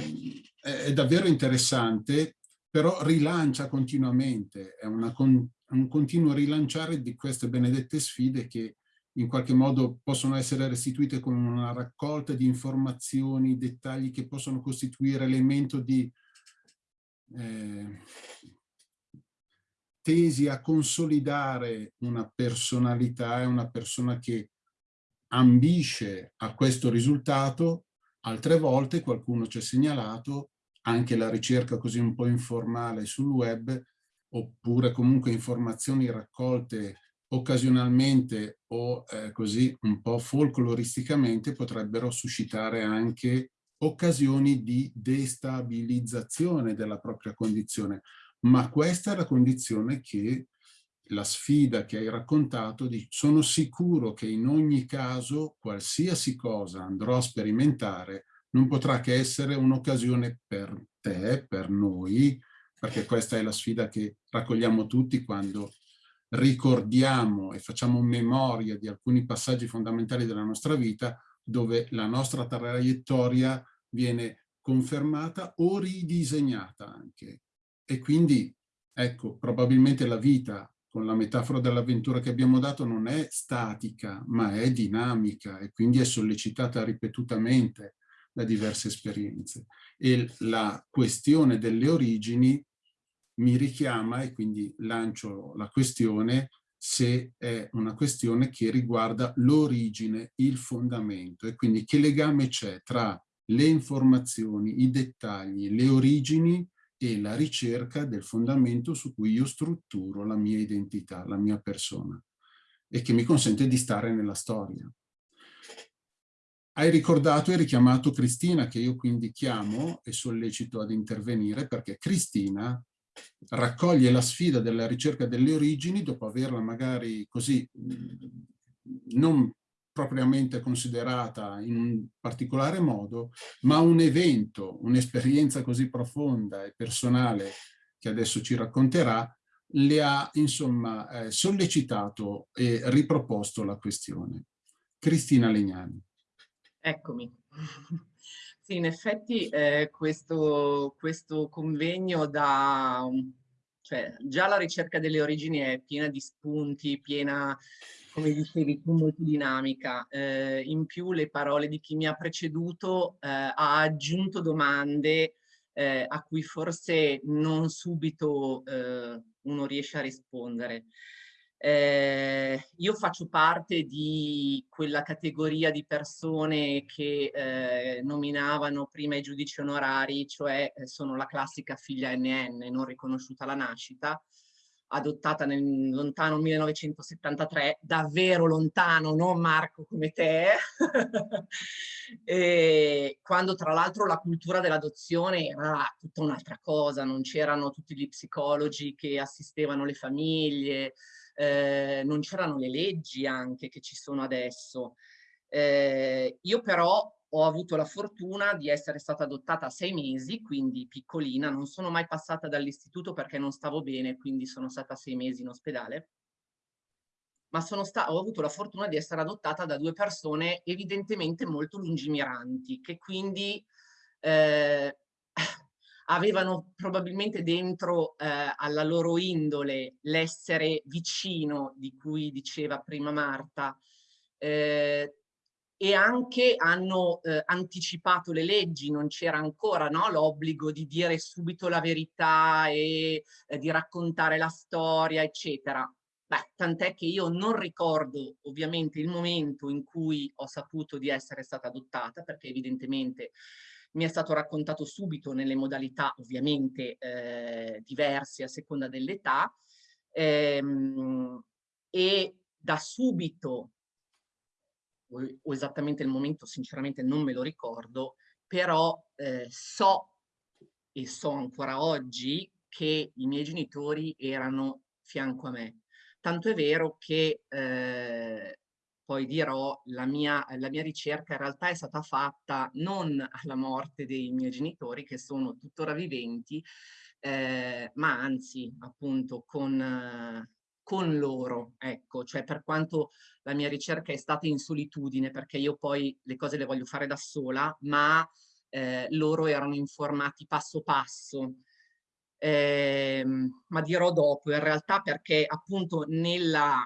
è davvero interessante, però rilancia continuamente, è una, un continuo rilanciare di queste benedette sfide che in qualche modo possono essere restituite con una raccolta di informazioni, dettagli che possono costituire elemento di eh, tesi a consolidare una personalità e una persona che ambisce a questo risultato, altre volte qualcuno ci ha segnalato anche la ricerca così un po' informale sul web, oppure comunque informazioni raccolte occasionalmente o eh, così un po' folcloristicamente potrebbero suscitare anche occasioni di destabilizzazione della propria condizione. Ma questa è la condizione che la sfida che hai raccontato, di, sono sicuro che in ogni caso qualsiasi cosa andrò a sperimentare non potrà che essere un'occasione per te, per noi, perché questa è la sfida che raccogliamo tutti quando ricordiamo e facciamo memoria di alcuni passaggi fondamentali della nostra vita dove la nostra traiettoria viene confermata o ridisegnata anche. E quindi, ecco, probabilmente la vita, con la metafora dell'avventura che abbiamo dato, non è statica, ma è dinamica e quindi è sollecitata ripetutamente da diverse esperienze. E la questione delle origini mi richiama e quindi lancio la questione se è una questione che riguarda l'origine, il fondamento e quindi che legame c'è tra le informazioni, i dettagli, le origini e la ricerca del fondamento su cui io strutturo la mia identità, la mia persona e che mi consente di stare nella storia. Hai ricordato e richiamato Cristina, che io quindi chiamo e sollecito ad intervenire, perché Cristina raccoglie la sfida della ricerca delle origini dopo averla magari così non propriamente considerata in un particolare modo, ma un evento, un'esperienza così profonda e personale che adesso ci racconterà, le ha insomma eh, sollecitato e riproposto la questione. Cristina Legnani. Eccomi. Sì, in effetti eh, questo, questo convegno da... Cioè, già la ricerca delle origini è piena di spunti, piena, come dicevi molto dinamica. Eh, in più le parole di chi mi ha preceduto eh, ha aggiunto domande eh, a cui forse non subito eh, uno riesce a rispondere. Eh, io faccio parte di quella categoria di persone che eh, nominavano prima i giudici onorari, cioè eh, sono la classica figlia NN, non riconosciuta alla nascita, adottata nel lontano 1973, davvero lontano, non Marco come te, e quando tra l'altro la cultura dell'adozione era tutta un'altra cosa, non c'erano tutti gli psicologi che assistevano le famiglie, eh, non c'erano le leggi anche che ci sono adesso. Eh, io però ho avuto la fortuna di essere stata adottata a sei mesi, quindi piccolina, non sono mai passata dall'istituto perché non stavo bene, quindi sono stata sei mesi in ospedale, ma ho avuto la fortuna di essere adottata da due persone evidentemente molto lungimiranti, che quindi eh, avevano probabilmente dentro eh, alla loro indole l'essere vicino di cui diceva prima Marta eh, e anche hanno eh, anticipato le leggi, non c'era ancora no, l'obbligo di dire subito la verità e eh, di raccontare la storia, eccetera. Beh, tant'è che io non ricordo ovviamente il momento in cui ho saputo di essere stata adottata, perché evidentemente mi è stato raccontato subito nelle modalità ovviamente eh, diverse a seconda dell'età ehm, e da subito, o, o, esattamente il momento sinceramente non me lo ricordo, però eh, so e so ancora oggi che i miei genitori erano fianco a me. Tanto è vero che eh, poi dirò, la mia, la mia ricerca in realtà è stata fatta non alla morte dei miei genitori, che sono tuttora viventi, eh, ma anzi appunto con, eh, con loro, ecco, cioè per quanto la mia ricerca è stata in solitudine, perché io poi le cose le voglio fare da sola, ma eh, loro erano informati passo passo, eh, ma dirò dopo in realtà perché appunto nella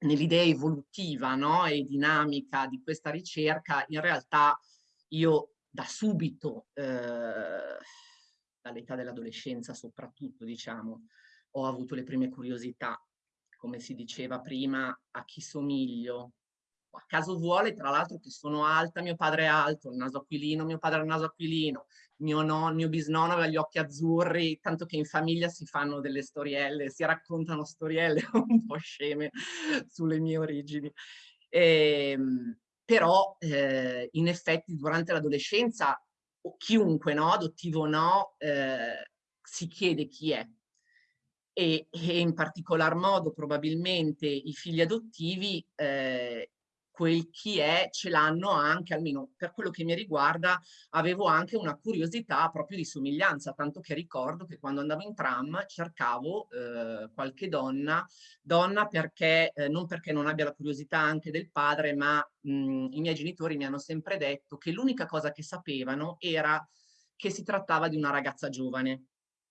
nell'idea evolutiva no? e dinamica di questa ricerca, in realtà io da subito, eh, dall'età dell'adolescenza soprattutto, diciamo, ho avuto le prime curiosità, come si diceva prima, a chi somiglio. A caso vuole, tra l'altro, che sono alta, mio padre è alto, il naso aquilino, mio padre ha il naso aquilino, mio, non, mio bisnonno aveva gli occhi azzurri, tanto che in famiglia si fanno delle storielle, si raccontano storielle un po' sceme sulle mie origini. E, ehm, però eh, in effetti durante l'adolescenza chiunque, no, adottivo o no, eh, si chiede chi è. E, e, in particolar modo probabilmente i figli adottivi eh, quel chi è ce l'hanno anche, almeno per quello che mi riguarda, avevo anche una curiosità proprio di somiglianza, tanto che ricordo che quando andavo in tram cercavo eh, qualche donna, donna perché, eh, non perché non abbia la curiosità anche del padre, ma mh, i miei genitori mi hanno sempre detto che l'unica cosa che sapevano era che si trattava di una ragazza giovane.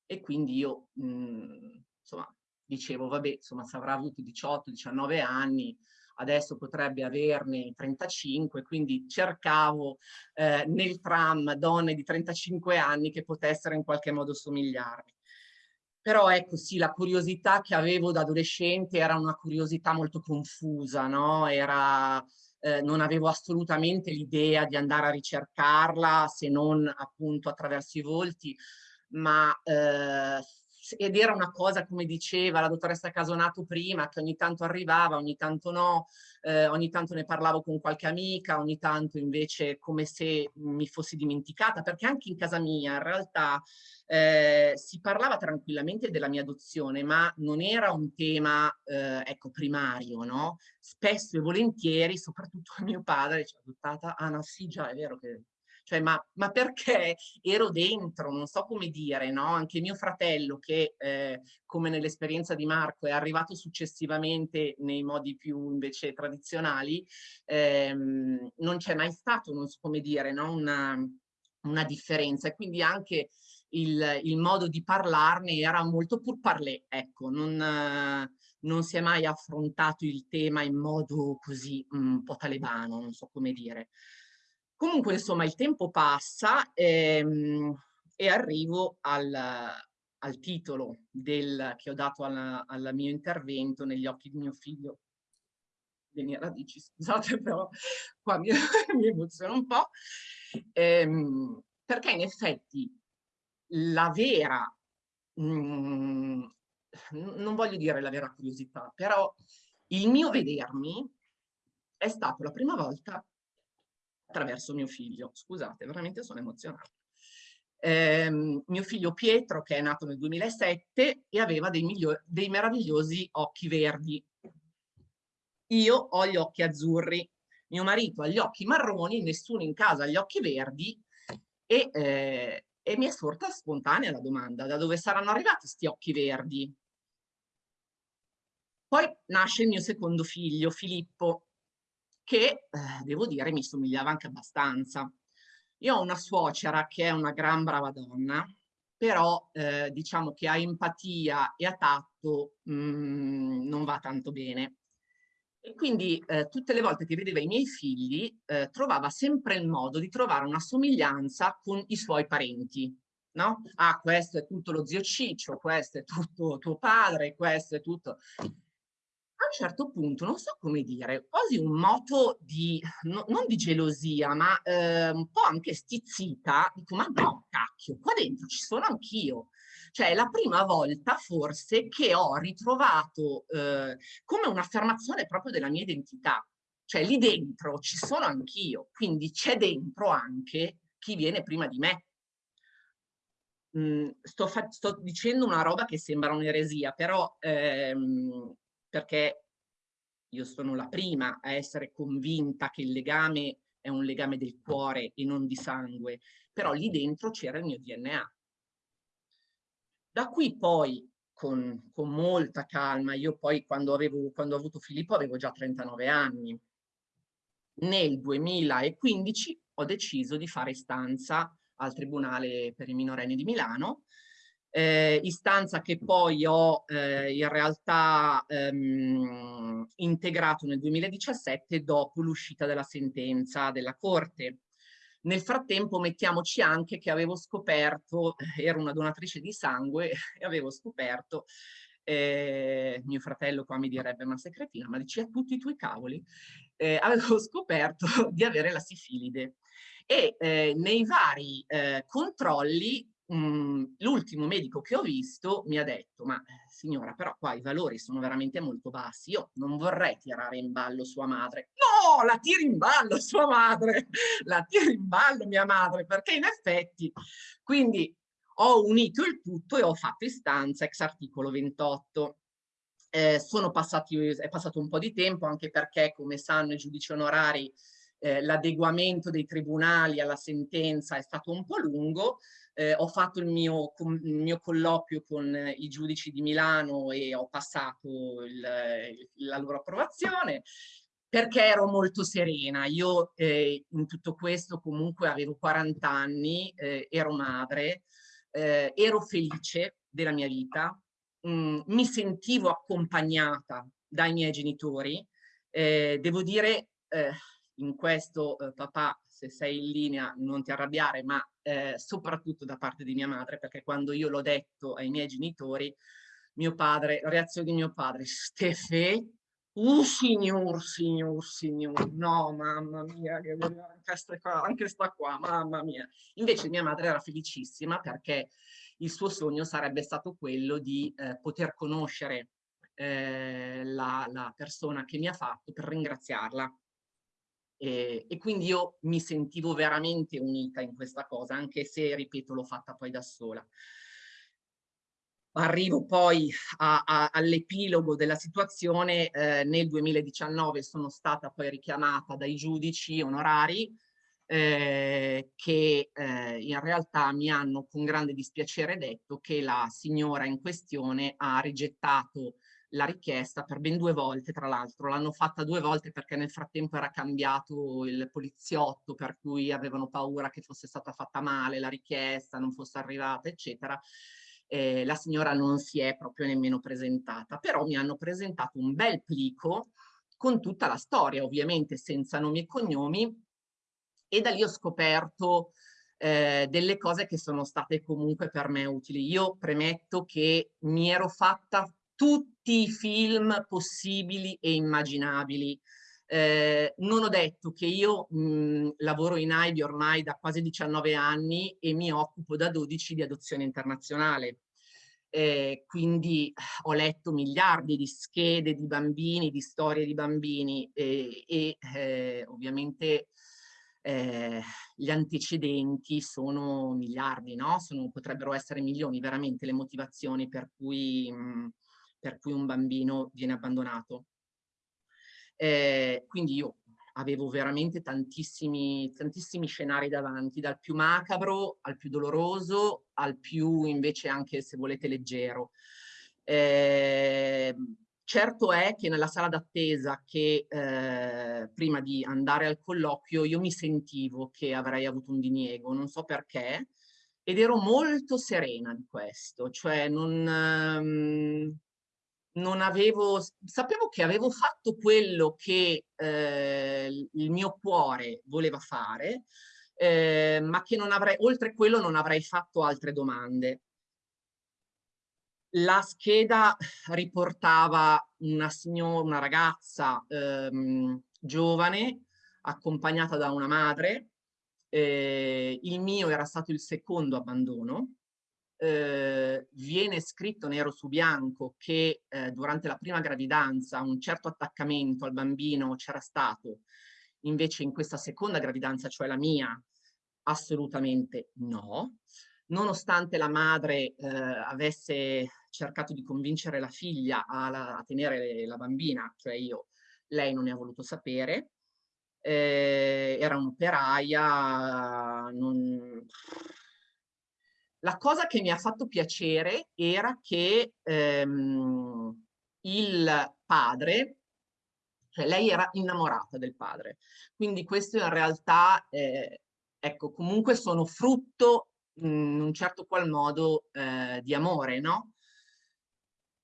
E quindi io, mh, insomma, dicevo, vabbè, insomma, se avrà avuto 18-19 anni, adesso potrebbe averne 35, quindi cercavo eh, nel tram donne di 35 anni che potessero in qualche modo somigliarmi. Però ecco sì, la curiosità che avevo da adolescente era una curiosità molto confusa, no? Era, eh, non avevo assolutamente l'idea di andare a ricercarla se non appunto attraverso i volti, ma eh, ed era una cosa, come diceva la dottoressa Casonato prima, che ogni tanto arrivava, ogni tanto no, eh, ogni tanto ne parlavo con qualche amica, ogni tanto invece come se mi fossi dimenticata, perché anche in casa mia in realtà eh, si parlava tranquillamente della mia adozione, ma non era un tema, eh, ecco, primario, no? Spesso e volentieri, soprattutto mio padre, ci ha adottata, ah no, sì, già, è vero che cioè ma, ma, perché ero dentro, non so come dire, no? Anche mio fratello che eh, come nell'esperienza di Marco è arrivato successivamente nei modi più invece tradizionali, ehm, non c'è mai stato, non so come dire, no? una, una differenza e quindi anche il, il, modo di parlarne era molto pur parlé, ecco, non, non si è mai affrontato il tema in modo così un po' talebano, non so come dire. Comunque, insomma, il tempo passa ehm, e arrivo al, al titolo del, che ho dato al mio intervento negli occhi di mio figlio. Le mie radici, scusate, però qua mi, mi emoziona un po', ehm, perché in effetti la vera, mh, mm, non voglio dire la vera curiosità, però il mio vedermi è stato la prima volta attraverso mio figlio. Scusate, veramente sono emozionata. Eh, mio figlio Pietro, che è nato nel 2007 e aveva dei, dei meravigliosi occhi verdi. Io ho gli occhi azzurri, mio marito ha gli occhi marroni, nessuno in casa ha gli occhi verdi e, eh, e mi è sorta spontanea la domanda, da dove saranno arrivati questi occhi verdi? Poi nasce il mio secondo figlio, Filippo, che eh, devo dire mi somigliava anche abbastanza. Io ho una suocera che è una gran brava donna, però eh, diciamo che a empatia e a tatto mh, mm, non va tanto bene. E quindi eh, tutte le volte che vedeva i miei figli eh, trovava sempre il modo di trovare una somiglianza con i suoi parenti. No? Ah, questo è tutto lo zio Ciccio, questo è tutto tuo padre, questo è tutto un certo punto, non so come dire, quasi un moto di, no, non di gelosia, ma eh, un po' anche stizzita, dico, ma no, cacchio, qua dentro ci sono anch'io. Cioè, è la prima volta forse che ho ritrovato eh, come un'affermazione proprio della mia identità. Cioè, lì dentro ci sono anch'io, quindi c'è dentro anche chi viene prima di me. Mm, sto, sto, dicendo una roba che sembra un'eresia, però ehm, perché io sono la prima a essere convinta che il legame è un legame del cuore e non di sangue, però lì dentro c'era il mio DNA. Da qui poi, con, con molta calma, io poi quando, avevo, quando ho avuto Filippo avevo già 39 anni, nel 2015 ho deciso di fare stanza al Tribunale per i minorenni di Milano eh, istanza che poi ho eh, in realtà ehm, integrato nel 2017 dopo l'uscita della sentenza della Corte. Nel frattempo mettiamoci anche che avevo scoperto, eh, ero una donatrice di sangue e avevo scoperto, eh, mio fratello qua mi direbbe una secretina, ma dice a tutti i tuoi cavoli, eh, avevo scoperto di avere la sifilide e eh, nei vari eh, controlli l'ultimo medico che ho visto mi ha detto, ma eh, signora, però qua i valori sono veramente molto bassi, io non vorrei tirare in ballo sua madre. No, la tiri in ballo sua madre, la tiri in ballo mia madre, perché in effetti, quindi ho unito il tutto e ho fatto istanza ex articolo 28. Eh, sono passati, è passato un po' di tempo anche perché, come sanno i giudici onorari, eh, l'adeguamento dei tribunali alla sentenza è stato un po' lungo, eh, ho fatto il mio, il mio, colloquio con i giudici di Milano e ho passato il, la loro approvazione perché ero molto serena. Io eh, in tutto questo comunque avevo 40 anni, eh, ero madre, eh, ero felice della mia vita, mm, mi sentivo accompagnata dai miei genitori. Eh, devo dire, eh, in questo eh, papà, se sei in linea non ti arrabbiare, ma eh, soprattutto da parte di mia madre, perché quando io l'ho detto ai miei genitori, mio padre, la reazione di mio padre, Stefe, uh signor, signor, signor, no mamma mia, che anche sta qua, anche sta qua, mamma mia. Invece mia madre era felicissima perché il suo sogno sarebbe stato quello di eh, poter conoscere eh, la, la persona che mi ha fatto per ringraziarla e, e, quindi io mi sentivo veramente unita in questa cosa, anche se, ripeto, l'ho fatta poi da sola. Arrivo poi all'epilogo della situazione, eh, nel 2019 sono stata poi richiamata dai giudici onorari eh, che eh, in realtà mi hanno con grande dispiacere detto che la signora in questione ha rigettato la richiesta per ben due volte, tra l'altro. L'hanno fatta due volte perché nel frattempo era cambiato il poliziotto, per cui avevano paura che fosse stata fatta male la richiesta, non fosse arrivata, eccetera. Eh, la signora non si è proprio nemmeno presentata, però mi hanno presentato un bel plico con tutta la storia, ovviamente senza nomi e cognomi, e da lì ho scoperto eh, delle cose che sono state comunque per me utili. Io premetto che mi ero fatta tutti i film possibili e immaginabili. Eh, non ho detto che io mh, lavoro in AIBI ormai da quasi 19 anni e mi occupo da 12 di adozione internazionale. Eh, quindi ho letto miliardi di schede di bambini, di storie di bambini e, e eh, ovviamente eh, gli antecedenti sono miliardi, no? Sono, potrebbero essere milioni veramente le motivazioni per cui mh, per cui un bambino viene abbandonato. Eh, quindi io avevo veramente tantissimi, tantissimi scenari davanti, dal più macabro al più doloroso, al più invece anche, se volete, leggero. Eh, certo è che nella sala d'attesa che eh, prima di andare al colloquio io mi sentivo che avrei avuto un diniego, non so perché, ed ero molto serena di questo, cioè non... Um, non avevo, sapevo che avevo fatto quello che eh, il mio cuore voleva fare, eh, ma che non avrei, oltre quello non avrei fatto altre domande. La scheda riportava una signora, una ragazza ehm, giovane, accompagnata da una madre, eh, il mio era stato il secondo abbandono, eh, viene scritto nero su bianco che eh, durante la prima gravidanza un certo attaccamento al bambino c'era stato, invece in questa seconda gravidanza, cioè la mia, assolutamente no. Nonostante la madre eh, avesse cercato di convincere la figlia a, la, a tenere la bambina, cioè io, lei non ne ha voluto sapere, eh, era un'operaia, non la cosa che mi ha fatto piacere era che ehm, il padre, cioè lei era innamorata del padre, quindi questo in realtà, eh, ecco, comunque sono frutto in un certo qual modo eh, di amore, no?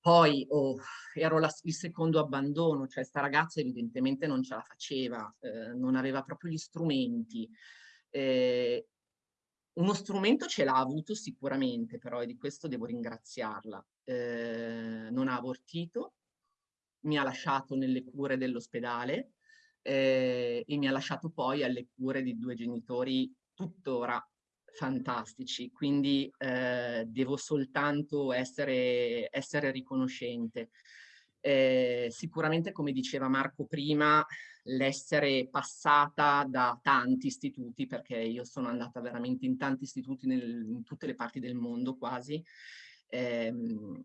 Poi oh, ero la, il secondo abbandono, cioè sta ragazza evidentemente non ce la faceva, eh, non aveva proprio gli strumenti. Eh, uno strumento ce l'ha avuto sicuramente, però e di questo devo ringraziarla. Eh, non ha abortito, mi ha lasciato nelle cure dell'ospedale eh, e mi ha lasciato poi alle cure di due genitori tuttora fantastici, quindi eh, devo soltanto essere, essere riconoscente. Eh, sicuramente, come diceva Marco prima, l'essere passata da tanti istituti, perché io sono andata veramente in tanti istituti nel, in tutte le parti del mondo quasi, ehm,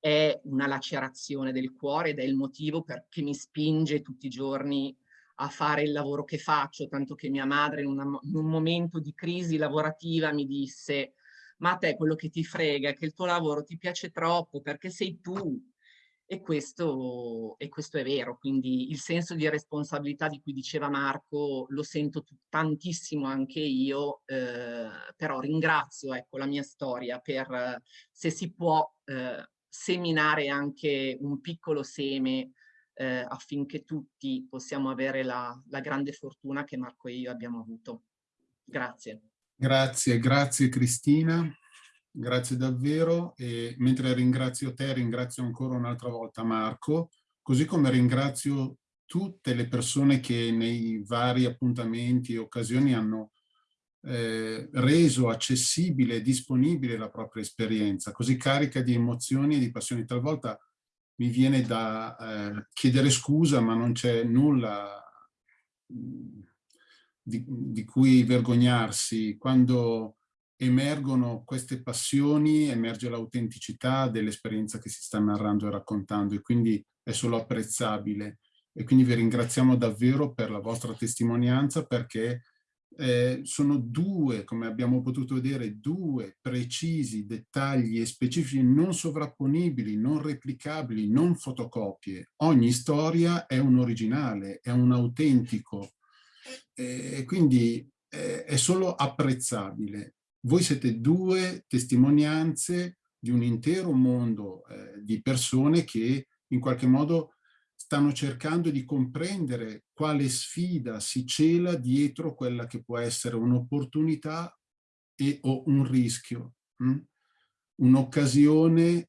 è una lacerazione del cuore ed è il motivo perché mi spinge tutti i giorni a fare il lavoro che faccio, tanto che mia madre in, una, in un momento di crisi lavorativa mi disse ma a te quello che ti frega è che il tuo lavoro ti piace troppo perché sei tu. E questo, e questo è vero, quindi il senso di responsabilità di cui diceva Marco lo sento tantissimo anche io, eh, però ringrazio ecco, la mia storia per, se si può, eh, seminare anche un piccolo seme eh, affinché tutti possiamo avere la, la grande fortuna che Marco e io abbiamo avuto. Grazie. Grazie, grazie Cristina, grazie davvero e mentre ringrazio te ringrazio ancora un'altra volta Marco, così come ringrazio tutte le persone che nei vari appuntamenti e occasioni hanno eh, reso accessibile e disponibile la propria esperienza, così carica di emozioni e di passioni. Talvolta mi viene da eh, chiedere scusa, ma non c'è nulla di, di cui vergognarsi. Quando emergono queste passioni, emerge l'autenticità dell'esperienza che si sta narrando e raccontando e quindi è solo apprezzabile. E quindi vi ringraziamo davvero per la vostra testimonianza perché eh, sono due, come abbiamo potuto vedere, due precisi dettagli e specifici non sovrapponibili, non replicabili, non fotocopie. Ogni storia è un originale, è un autentico e quindi eh, è solo apprezzabile. Voi siete due testimonianze di un intero mondo eh, di persone che in qualche modo stanno cercando di comprendere quale sfida si cela dietro quella che può essere un'opportunità o un rischio, hm? un'occasione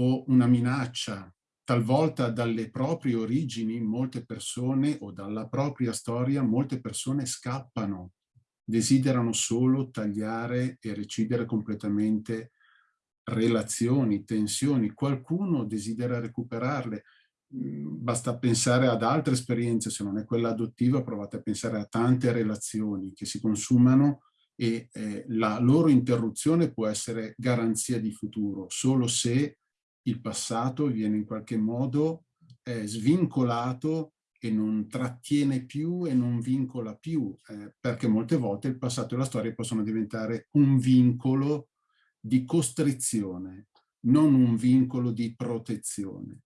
o una minaccia, talvolta dalle proprie origini molte persone o dalla propria storia molte persone scappano, desiderano solo tagliare e recidere completamente relazioni, tensioni, qualcuno desidera recuperarle, mm, basta pensare ad altre esperienze, se non è quella adottiva provate a pensare a tante relazioni che si consumano e eh, la loro interruzione può essere garanzia di futuro, solo se il passato viene in qualche modo eh, svincolato e non trattiene più e non vincola più, eh, perché molte volte il passato e la storia possono diventare un vincolo di costrizione, non un vincolo di protezione.